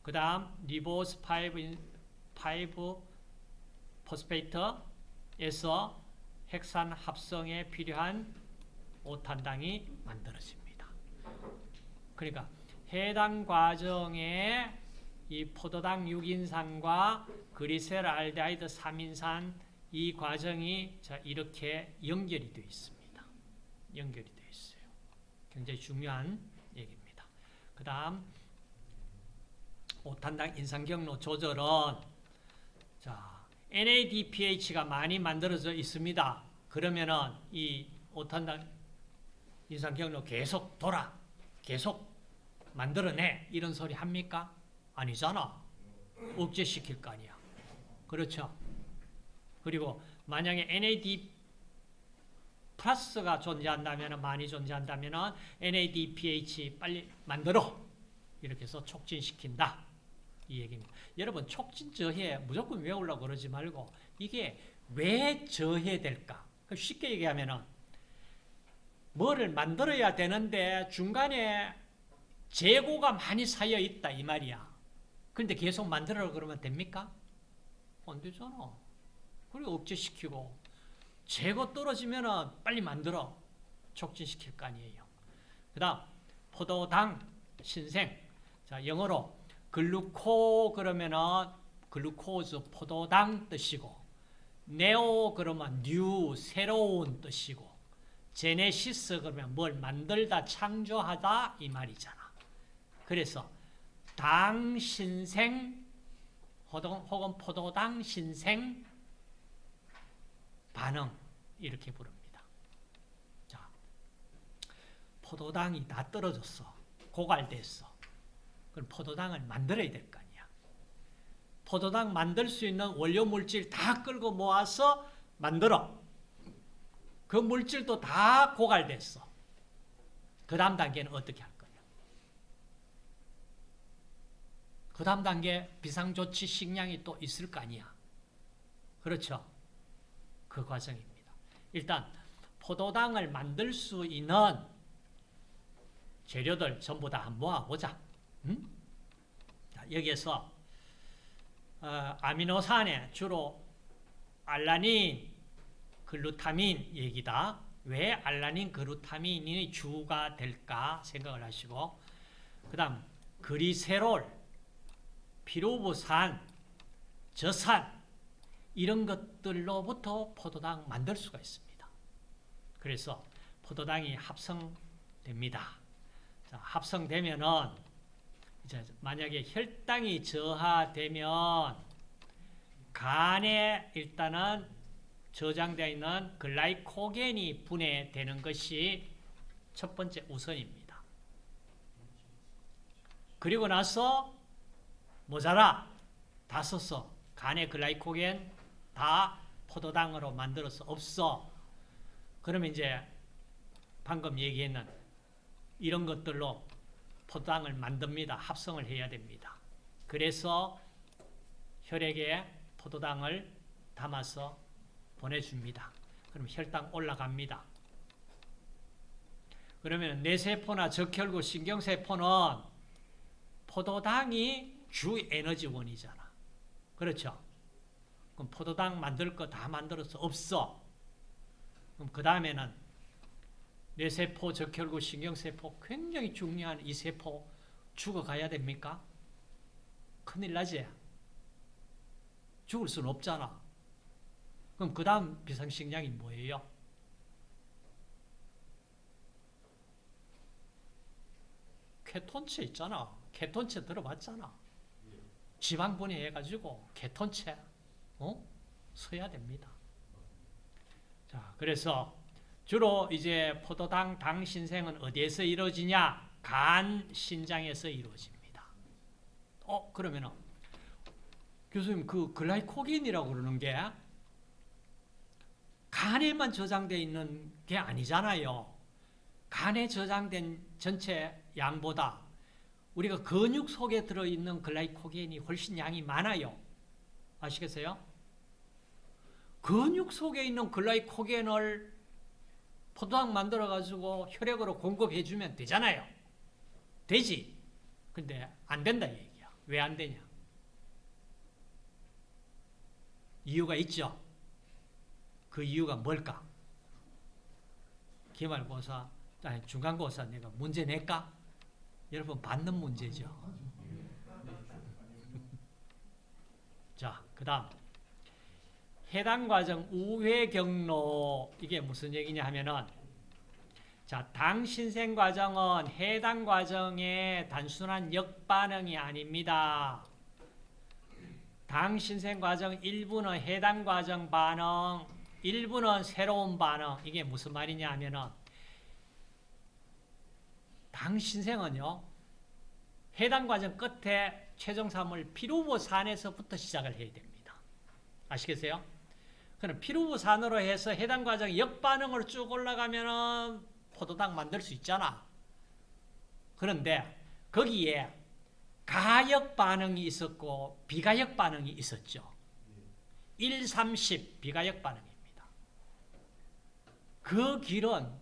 A: 그 다음 ribose 5, 5 phosphate에서 핵산 합성에 필요한 오탄당이 만들어집니다. 그러니까 해당 과정에 이 포도당 6인산과 그리셀 알데하이드 3인산 이 과정이 자 이렇게 연결이 되어 있습니다. 연결이 되어 있어요. 굉장히 중요한 얘기입니다. 그 다음 오탄당 인상경로 조절은 자 NADPH가 많이 만들어져 있습니다. 그러면은 이 오탄당 인상경로 계속 돌아 계속 만들어내 이런 소리 합니까? 아니잖아. 억제시킬 거 아니야. 그렇죠? 그리고 만약에 NAD 플러스가 존재한다면 많이 존재한다면 NADPH 빨리 만들어 이렇게 해서 촉진시킨다 이 얘기입니다. 여러분 촉진 저해 무조건 외우려고 그러지 말고 이게 왜 저해될까? 쉽게 얘기하면은 뭐를 만들어야 되는데 중간에 재고가 많이 쌓여 있다 이 말이야. 근데 계속 만들어 그러면 됩니까? 안 되잖아. 그리고 억제시키고 재고 떨어지면 빨리 만들어 촉진시킬 거 아니에요. 그 다음 포도당 신생 자 영어로 gluco 그러면은 glucose 포도당 뜻이고 neo 그러면 new 새로운 뜻이고 genesis 그러면 뭘 만들다 창조하다 이 말이잖아. 그래서 당 신생 혹은 포도당 신생 반응 이렇게 부릅니다. 자, 포도당이 다 떨어졌어. 고갈됐어. 그럼 포도당을 만들어야 될 거 아니야. 포도당 만들 수 있는 원료 물질 다 끌고 모아서 만들어. 그 물질도 다 고갈됐어. 그 다음 단계는 어떻게 할 거냐. 그 다음 단계 비상조치 식량이 또 있을 거 아니야. 그렇죠. 그 과정입니다. 일단 포도당을 만들 수 있는 재료들 전부 다 모아보자. 음? 자, 여기에서 어, 아미노산에 주로 알라닌, 글루타민 얘기다. 왜 알라닌, 글루타민이 주가 될까 생각을 하시고 그 다음 그리세롤, 피루부산, 저산 이런 것들로부터 포도당 만들 수가 있습니다. 그래서 포도당이 합성됩니다. 자, 합성되면은 이제 만약에 혈당이 저하되면 간에 일단은 저장되어 있는 글라이코겐이 분해되는 것이 첫 번째 우선입니다. 그리고 나서 모자라 다 썼어. 간에 글라이코겐 다 포도당으로 만들어서 없어. 그러면 이제 방금 얘기했는 이런 것들로 포도당을 만듭니다. 합성을 해야 됩니다. 그래서 혈액에 포도당을 담아서 보내줍니다. 그럼 혈당 올라갑니다. 그러면 뇌세포나 적혈구 신경세포는 포도당이 주 에너지원이잖아. 그렇죠? 그럼 포도당 만들 거 다 만들어서 없어. 그럼 그 다음에는 뇌세포, 적혈구, 신경세포 굉장히 중요한 이 세포 죽어가야 됩니까? 큰일 나지? 죽을 수는 없잖아. 그럼 그 다음 비상식량이 뭐예요? 케톤체 있잖아. 케톤체 들어봤잖아. 지방 분해 해가지고 케톤체 어? 써야 됩니다. 자, 그래서 주로 이제 포도당 당 신생은 어디에서 이루어지냐? 간 신장에서 이루어집니다. 어, 그러면은 교수님 그 글라이코겐이라고 그러는 게 간에만 저장되어 있는 게 아니잖아요. 간에 저장된 전체 양보다 우리가 근육 속에 들어있는 글라이코겐이 훨씬 양이 많아요. 아시겠어요? 근육 속에 있는 글라이코겐을 포도당 만들어가지고 혈액으로 공급해주면 되잖아요. 되지. 근데 안 된다 얘기야. 왜 안 되냐? 이유가 있죠. 그 이유가 뭘까? 기말고사, 아니 중간고사 내가 문제 낼까? 여러분 받는 문제죠. 자, 그 다음 해당 과정 우회 경로 이게 무슨 얘기냐 하면은 자, 당 신생 과정은 해당 과정의 단순한 역반응이 아닙니다. 당 신생 과정 일부는 해당 과정 반응, 일부는 새로운 반응. 이게 무슨 말이냐 하면은 당 신생은요. 해당 과정 끝에 최종산물 피루보산에서부터 시작을 해야 됩니다. 아시겠어요? 그럼 피루보산으로 해서 해당 과정 역반응으로 쭉 올라가면은 포도당 만들 수 있잖아. 그런데 거기에 가역 반응이 있었고 비가역 반응이 있었죠. 1, 30 비가역 반응입니다. 그 길은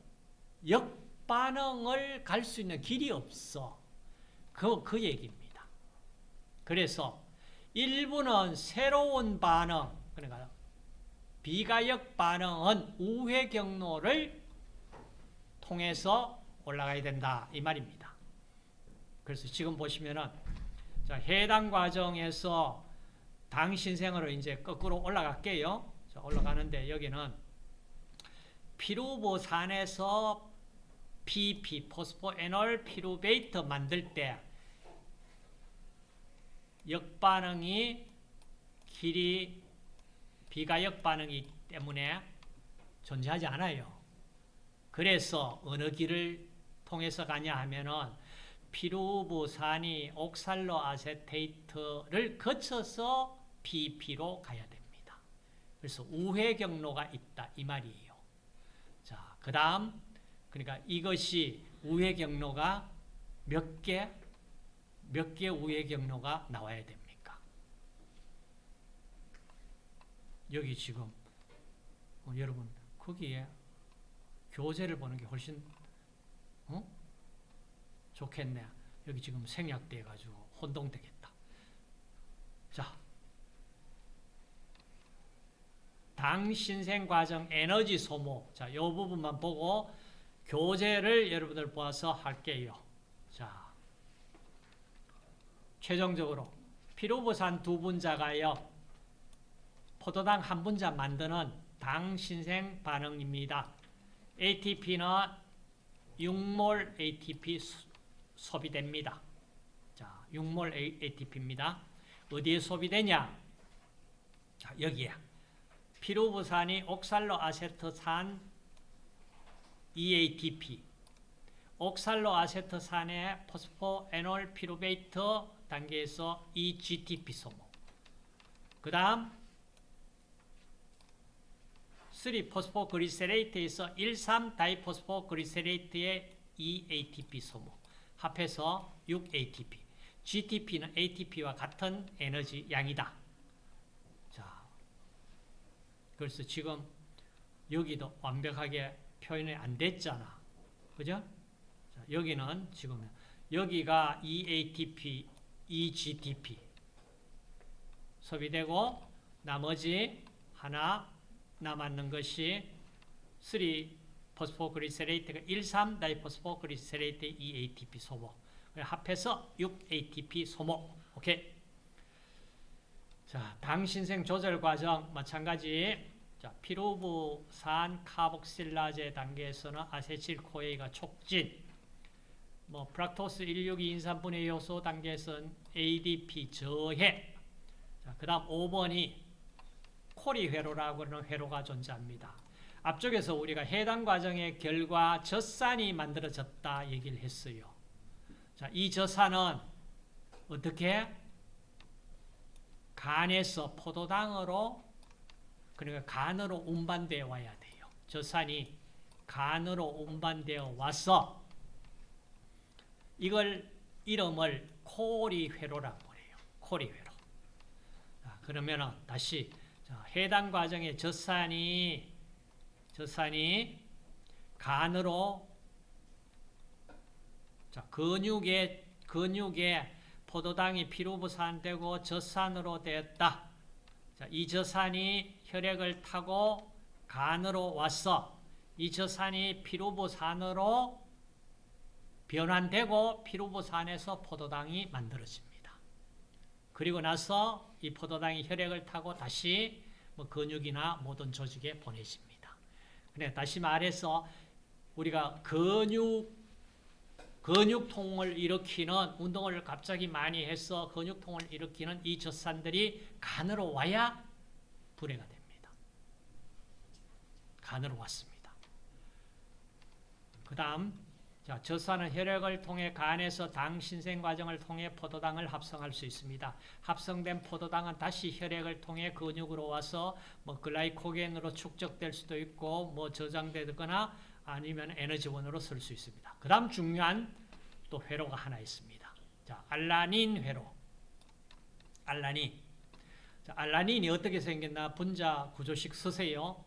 A: 역반응을 갈 수 있는 길이 없어. 그, 그 얘기입니다. 그래서 일부는 새로운 반응, 그러니까 비가역 반응은 우회 경로를 통해서 올라가야 된다. 이 말입니다. 그래서 지금 보시면은 자, 해당 과정에서 당 신생으로 이제 거꾸로 올라갈게요. 자, 올라가는데 여기는 피루보산에서 PP, 포스포에놀 피루베이트 만들 때 역반응이 길이 비가역 반응이기 때문에 존재하지 않아요. 그래서 어느 길을 통해서 가냐 하면은 피루부산이 옥살로 아세테이트를 거쳐서 PP로 가야 됩니다. 그래서 우회 경로가 있다 이 말이에요. 자, 그다음 그러니까 이것이 우회 경로가 몇 개, 몇 개 우회 경로가 나와야 됩니까? 여기 지금 어, 여러분 거기에 교재를 보는 게 훨씬 어? 좋겠네. 여기 지금 생략돼 가지고 혼동되겠다. 자, 당 신생 과정 에너지 소모. 자, 이 부분만 보고 교재를 여러분들 보아서 할게요. 자, 최종적으로 피로부산 두 분자가요. 포도당 한 분자 만드는 당 신생 반응입니다. ATP는 6몰 ATP 소비됩니다. 자, 6몰 ATP입니다. 어디에 소비되냐? 자, 여기야. 피루부산이 옥살로 아세트산 EATP, 옥살로 아세트산의 포스포에놀 피루베이트 단계에서 EGTP 소모. 그 다음 3 포스포 그리세레이트에서 1,3 다이포스포 그리세레이트의 EATP 소모. 합해서 6ATP. GTP는 ATP와 같은 에너지 양이다. 자, 그래서 지금 여기도 완벽하게 표현이 안 됐잖아. 그죠? 자, 여기는 지금 여기가 2ATP, 2GTP 소비되고 나머지 하나 남았는 것이 3 phosphoglycerate가 1,3 diphosphoglycerate 2ATP 소모. 합해서 6ATP 소모. 오케이. 자, 당신생 조절 과정 마찬가지. 자, 피루부산 카복실라제 단계에서는 아세틸코에가 촉진. 뭐 프락토스 162 인산분해 요소 단계에서는 ADP 저해. 자, 그다음 5번이 코리 회로라고 하는 회로가 존재합니다. 앞쪽에서 우리가 해당 과정의 결과 젖산이 만들어졌다 얘기를 했어요. 자, 이 젖산은 어떻게 간에서 포도당으로 그러니까 간으로 운반되어 와야 돼요. 젖산이 간으로 운반되어 와서 이걸 이름을 코리회로라고 해요. 코리회로. 자, 그러면은 다시 자, 해당 과정의 젖산이 젖산이 간으로 자, 근육에 근육에 포도당이 피루부산되고 젖산으로 되었다. 자, 이 젖산이 혈액을 타고 간으로 왔어. 이 젖산이 피루부산으로 변환되고 피루부산에서 포도당이 만들어집니다. 그리고 나서 이 포도당이 혈액을 타고 다시 뭐 근육이나 모든 조직에 보내집니다. 그래 다시 말해서 우리가 근육 근육통을 일으키는 운동을 갑자기 많이 해서 근육통을 일으키는 이 젖산들이 간으로 와야 분해가 됩니다. 간으로 왔습니다. 그 다음 자, 젖산은 혈액을 통해 간에서 당 신생 과정을 통해 포도당을 합성할 수 있습니다. 합성된 포도당은 다시 혈액을 통해 근육으로 와서 뭐 글라이코겐으로 축적될 수도 있고 뭐 저장되거나 아니면 에너지원으로 쓸 수 있습니다. 그 다음 중요한 또 회로가 하나 있습니다. 자, 알라닌 회로. 알라닌. 자, 알라닌이 어떻게 생겼나 분자 구조식 쓰세요.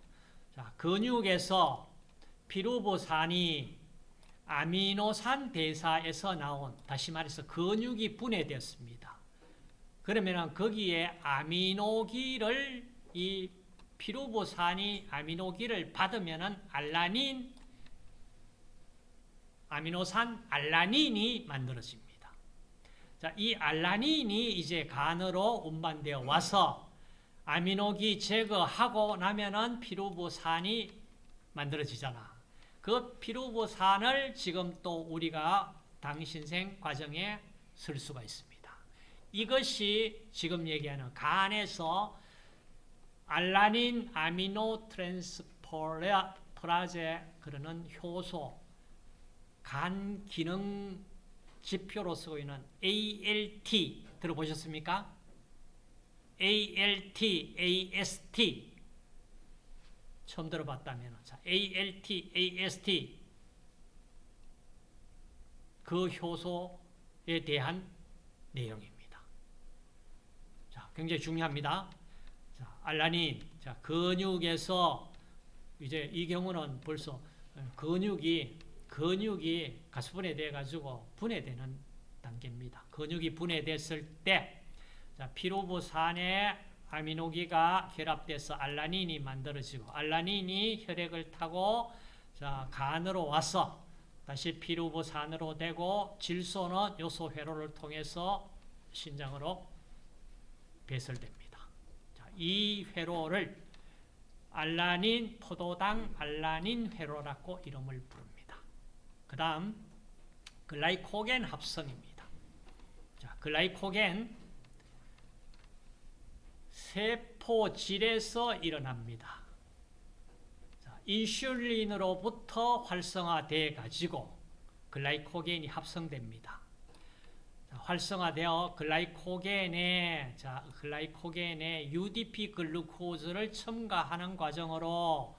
A: 자, 근육에서 피루보산이 아미노산 대사에서 나온 다시 말해서 근육이 분해되었습니다. 그러면 거기에 아미노기를 이 피루보산이 아미노기를 받으면 알라닌 아미노산 알라닌이 만들어집니다. 자, 이 알라닌이 이제 간으로 운반되어 와서 아미노기 제거하고 나면은 피루보산이 만들어지잖아. 그 피루보산을 지금 또 우리가 당신생 과정에 쓸 수가 있습니다. 이것이 지금 얘기하는 간에서 알라닌 아미노 트랜스퍼라제 그러는 효소 간 기능 지표로 쓰고 있는 ALT 들어보셨습니까? ALT, AST 처음 들어봤다면 자, ALT, AST 그 효소에 대한 내용입니다. 자, 굉장히 중요합니다. 자, 알라닌, 자, 근육에서 이제 이 경우는 벌써 근육이 근육이 가수분해 돼 가지고 분해되는 단계입니다. 근육이 분해됐을 때 자, 피로부산에 아미노기가 결합돼서 알라닌이 만들어지고 알라닌이 혈액을 타고 자, 간으로 와서 다시 피루부산으로 되고 질소는 요소 회로를 통해서 신장으로 배설됩니다. 자, 이 회로를 알라닌 포도당 알라닌 회로라고 이름을 부릅니다. 그 다음 글라이코겐 합성입니다. 자, 글라이코겐 세포질에서 일어납니다. 자, 인슐린으로부터 활성화돼 가지고 글라이코겐이 합성됩니다. 자, 활성화되어 글라이코겐에 자, 글라이코겐에 UDP 글루코즈를 첨가하는 과정으로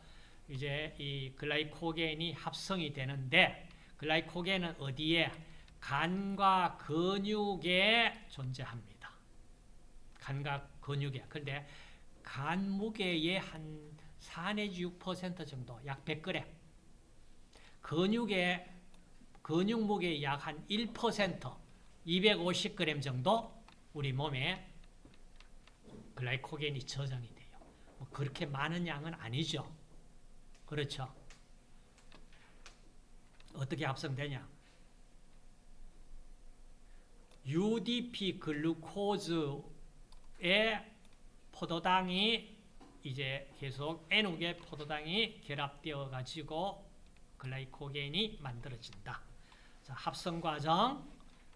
A: 이제 이 글라이코겐이 합성이 되는데 글라이코겐은 어디에 간과 근육에 존재합니다. 간과 근육에. 근데 간 무게의 한 4 내지 6% 정도, 약 100g. 근육의 근육 무게의 약 한 1%, 250g 정도 우리 몸에 글라이코겐이 저장이 돼요. 뭐 그렇게 많은 양은 아니죠. 그렇죠. 어떻게 합성되냐? UDP 글루코즈 의 포도당이 이제 계속 N옥의 포도당이 결합되어 가지고 글라이코겐이 만들어진다. 자, 합성 과정.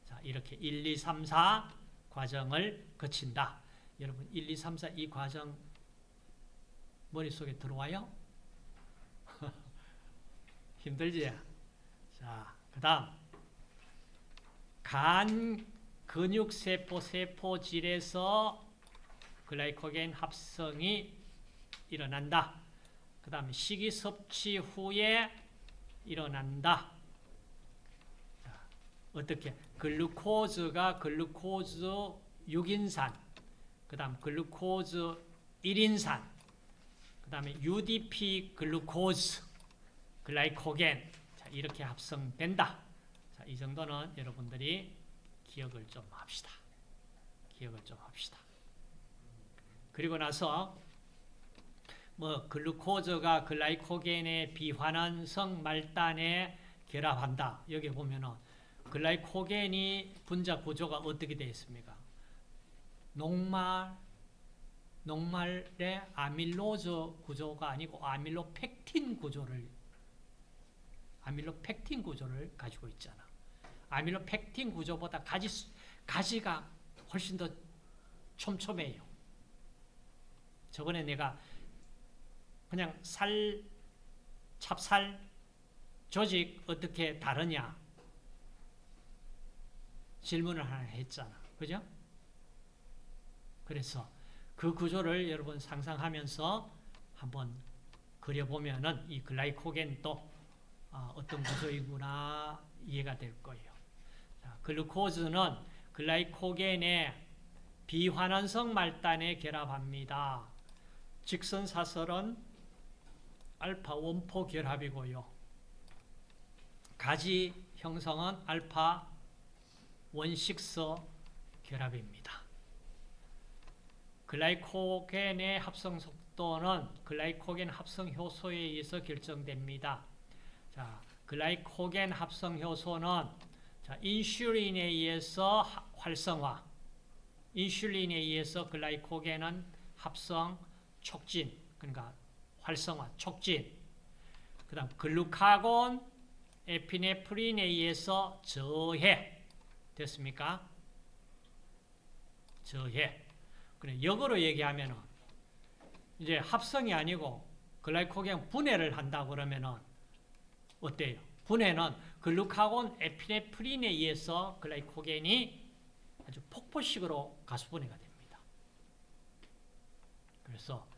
A: 자, 이렇게 1, 2, 3, 4 과정을 거친다. 여러분 1, 2, 3, 4 이 과정 머릿속에 들어와요? 힘들지? 자, 그 다음 간 근육세포 세포질에서 글라이코겐 합성이 일어난다. 그 다음에 식이 섭취 후에 일어난다. 자, 어떻게? 글루코즈가 글루코즈 6인산, 그 다음 글루코즈 1인산, 그 다음에 UDP 글루코즈, 글라이코겐, 자, 이렇게 합성된다. 자, 이 정도는 여러분들이 기억을 좀 합시다. 기억을 좀 합시다. 그리고 나서 뭐 글루코즈가 글라이코겐의 비환원성 말단에 결합한다. 여기 보면은 글라이코겐이 분자 구조가 어떻게 되어 있습니까? 녹말 녹말의 아밀로즈 구조가 아니고 아밀로펙틴 구조를 아밀로펙틴 구조를 가지고 있잖아. 아밀로펙틴 구조보다 가지 가지가 훨씬 더 촘촘해요. 저번에 내가 그냥 살, 찹쌀 조직 어떻게 다르냐 질문을 하나 했잖아. 그죠? 그래서 그 구조를 여러분 상상하면서 한번 그려보면은 이 글라이코겐도 아, 어떤 구조이구나 이해가 될 거예요. 자, 글루코즈는 글라이코겐의 비환원성 말단에 결합합니다. 직선 사설은 알파 원포 결합이고요. 가지 형성은 알파 원식서 결합입니다. 글라이코겐의 합성 속도는 글라이코겐 합성 효소에 의해서 결정됩니다. 자, 글라이코겐 합성 효소는 자, 인슐린에 의해서 활성화, 인슐린에 의해서 글라이코겐은 합성 촉진, 그러니까 활성화, 촉진. 그 다음 글루카곤, 에피네프린에 의해서 저해. 됐습니까? 저해. 그래, 역으로 얘기하면은 이제 합성이 아니고 글라이코겐 분해를 한다 그러면은 어때요? 분해는 글루카곤 에피네프린에 의해서 글라이코겐이 아주 폭포식으로 가수분해가 됩니다. 그래서 자,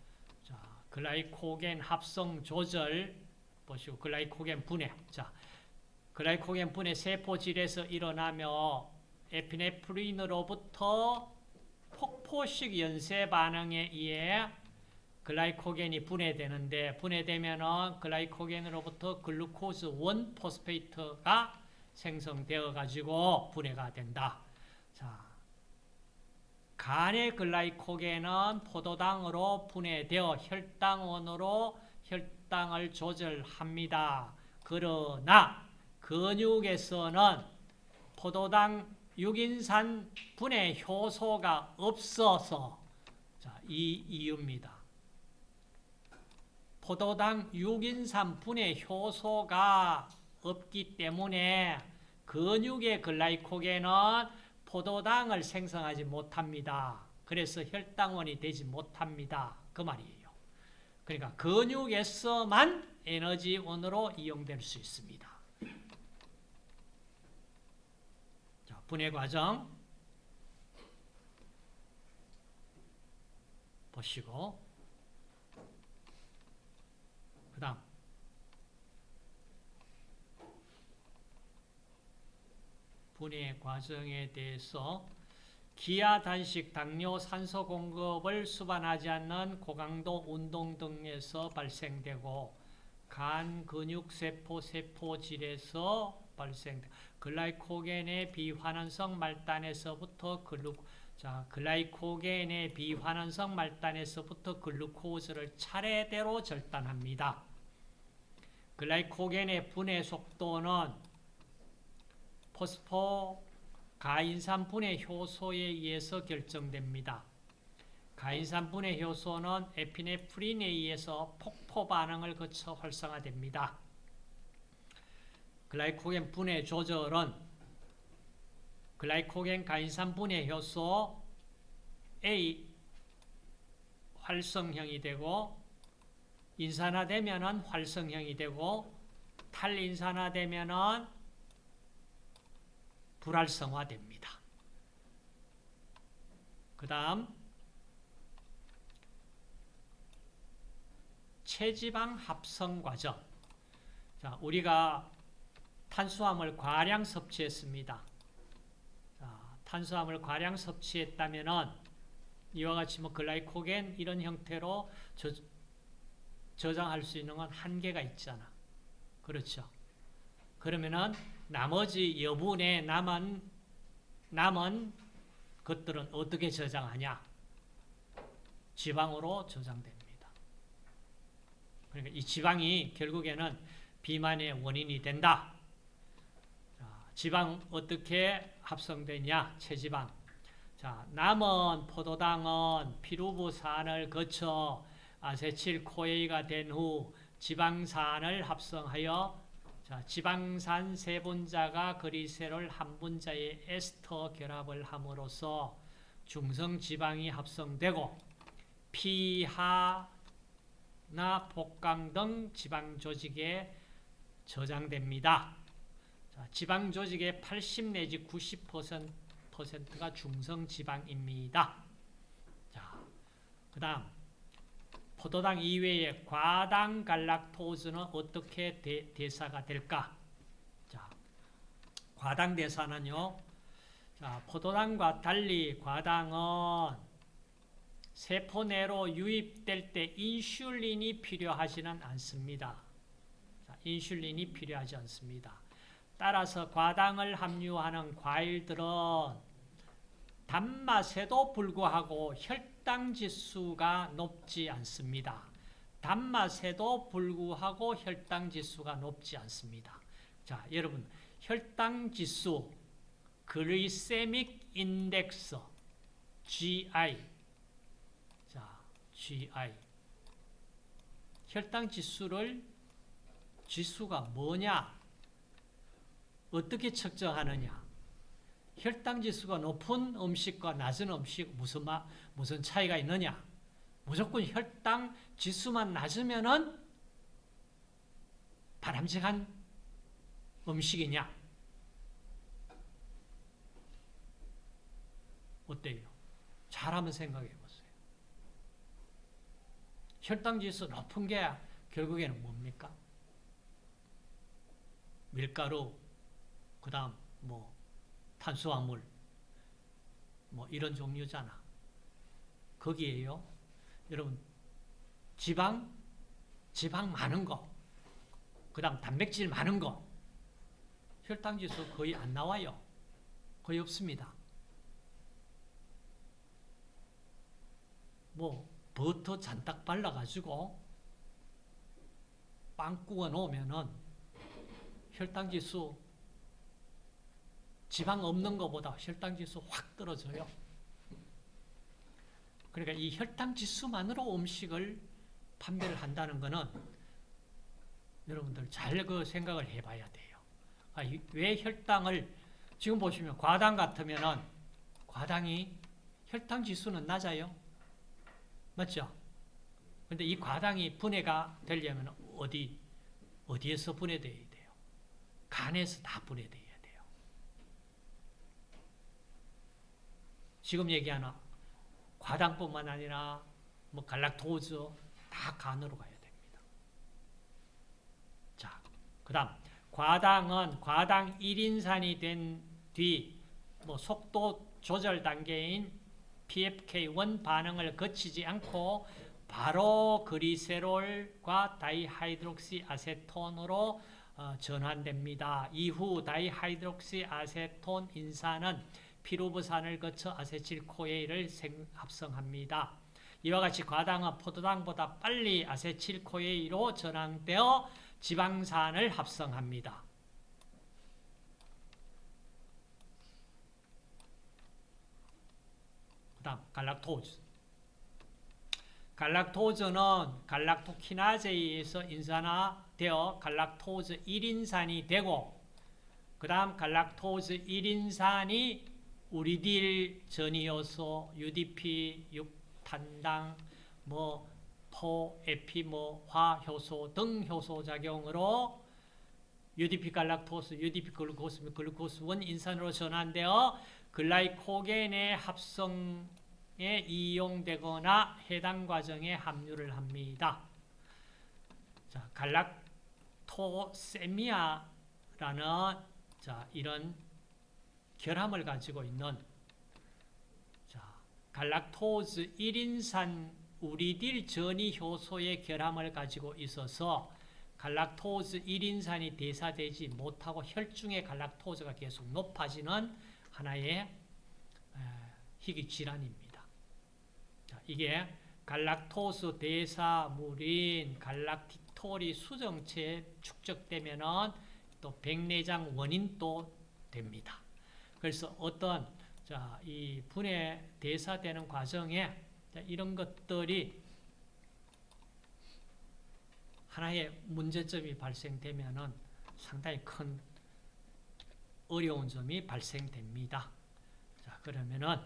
A: 글라이코겐 합성 조절 보시고 글라이코겐 분해. 자, 글라이코겐 분해 세포질에서 일어나며 에피네프린으로부터 폭포식 연쇄 반응에 의해 글라이코겐이 분해되는데 분해되면은 글라이코겐으로부터 glucose 1 phosphate가 생성되어 가지고 분해가 된다. 자, 간의 글라이코겐은 포도당으로 분해되어 혈당원으로 혈당을 조절합니다. 그러나 근육에서는 포도당 6인산 분해 효소가 없어서 자, 이 이유입니다. 포도당 6인산 분해 효소가 없기 때문에 근육의 글라이코겐은 포도당을 생성하지 못합니다. 그래서 혈당원이 되지 못합니다. 그 말이에요. 그러니까 근육에서만 에너지원으로 이용될 수 있습니다. 자, 분해 과정 보시고 그 다음 분해 과정에 대해서 기아 단식, 당뇨, 산소 공급을 수반하지 않는 고강도 운동 등에서 발생되고 간, 근육, 세포, 세포질에서 발생 글라이코겐의 비환원성 말단에서부터 글루 자, 글라이코겐의 비환원성 말단에서부터 글루코즈를 차례대로 절단합니다. 글라이코겐의 분해 속도는 포스포 가인산 분해 효소에 의해서 결정됩니다. 가인산 분해 효소는 에피네프린에 의해서 폭포 반응을 거쳐 활성화됩니다. 글라이코겐 분해 조절은 글라이코겐 가인산 분해 효소 A 활성형이 되고 인산화되면은 활성형이 되고 탈인산화되면은 불활성화됩니다. 그 다음 체지방 합성 과정 자, 우리가 탄수화물 과량 섭취했습니다. 자, 탄수화물 과량 섭취했다면 이와 같이 뭐 글라이코겐 이런 형태로 저, 저장할 수 있는 건 한계가 있잖아. 그렇죠. 그러면은 나머지 여분의 남은 남은 것들은 어떻게 저장하냐? 지방으로 저장됩니다. 그러니까 이 지방이 결국에는 비만의 원인이 된다. 자, 지방 어떻게 합성되냐? 체지방. 자, 남은 포도당은 피루부산을 거쳐 아세틸코에이가 된 후 지방산을 합성하여 자, 지방산 세 분자가 그리세롤 한 분자의 에스터 결합을 함으로써 중성 지방이 합성되고 피하나 복강 등 지방 조직에 저장됩니다. 자, 지방 조직의 80 내지 90%가 중성 지방입니다. 자, 그다음 포도당 이외의 과당 갈락토즈는 어떻게 대, 대사가 될까? 자, 과당 대사는요. 자, 포도당과 달리 과당은 세포 내로 유입될 때 인슐린이 필요하지는 않습니다. 자, 인슐린이 필요하지 않습니다. 따라서 과당을 함유하는 과일들은 단맛에도 불구하고 혈당 지수가 높지 않습니다. 단맛에도 불구하고 혈당 지수가 높지 않습니다. 자, 여러분, 혈당 지수, 글리세믹 인덱스, GI. 자, GI. 혈당 지수를 지수가 뭐냐? 어떻게 측정하느냐? 혈당 지수가 높은 음식과 낮은 음식 무슨 마, 무슨 차이가 있느냐? 무조건 혈당 지수만 낮으면은 바람직한 음식이냐? 어때요? 잘 한번 생각해 보세요. 혈당 지수 높은 게 결국에는 뭡니까? 밀가루, 그 다음 뭐 탄수화물, 뭐 이런 종류잖아. 거기에요. 여러분, 지방, 지방 많은 거, 그 다음 단백질 많은 거, 혈당 지수 거의 안 나와요. 거의 없습니다. 뭐 버터 잔뜩 발라가지고 빵 구워 놓으면은 혈당 지수 지방 없는 것보다 혈당 지수 확 떨어져요. 그러니까 이 혈당 지수만으로 음식을 판별을 한다는 것은 여러분들 잘 그 생각을 해봐야 돼요. 아, 이- 왜 혈당을 지금 보시면 과당 같으면은 과당이 혈당 지수는 낮아요. 맞죠? 근데 이 과당이 분해가 되려면 어디 어디에서 분해돼야 돼요? 간에서 다 분해돼야 돼요. 지금 얘기하는 과당뿐만 아니라 뭐 갈락토즈 다 간으로 가야 됩니다. 자, 그 다음 과당은 과당 1인산이 된 뒤 뭐 속도 조절 단계인 PFK1 반응을 거치지 않고 바로 글리세롤과 다이하이드록시 아세톤으로 어, 전환됩니다. 이후 다이하이드록시 아세톤 인산은 피루부산을 거쳐 아세틸코에일을 생- 합성합니다. 이와 같이 과당은 포도당보다 빨리 아세틸코에일로 전환되어 지방산을 합성합니다. 그 다음 갈락토즈 갈락토즈는 갈락토키나제에 의해서 인산화되어 갈락토즈 1인산이 되고 그 다음 갈락토즈 1인산이 유리딜 전이효소, UDP, 육탄당, 뭐 four, 에피머화효소 등 효소 작용으로 UDP 갈락토스, UDP 글루코스, 글루코스 1 인산으로 전환되어 글라이코겐의 합성에 이용되거나 해당 과정에 합류를 합니다. 자, 갈락토세미아라는 자, 이런 결함을 가지고 있는 자, 갈락토즈 1인산 우리딜 전이 효소의 결함을 가지고 있어서 갈락토즈 1인산이 대사되지 못하고 혈중의 갈락토즈가 계속 높아지는 하나의 에, 희귀 질환입니다. 자, 이게 갈락토스 대사물인 갈락티톨이 수정체에 축적되면은 또 백내장 원인도 됩니다. 그래서 어떤 자, 이 분해 대사되는 과정에 자, 이런 것들이 하나의 문제점이 발생되면은 상당히 큰 어려운 점이 발생됩니다. 자, 그러면은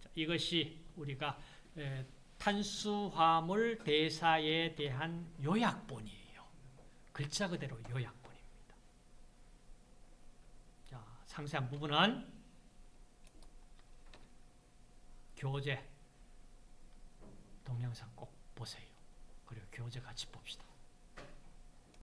A: 자, 이것이 우리가 에, 탄수화물 대사에 대한 요약본이에요. 글자 그대로 요약본입니다. 자, 상세한 부분은 교재 동영상 꼭 보세요. 그리고 교재 같이 봅시다.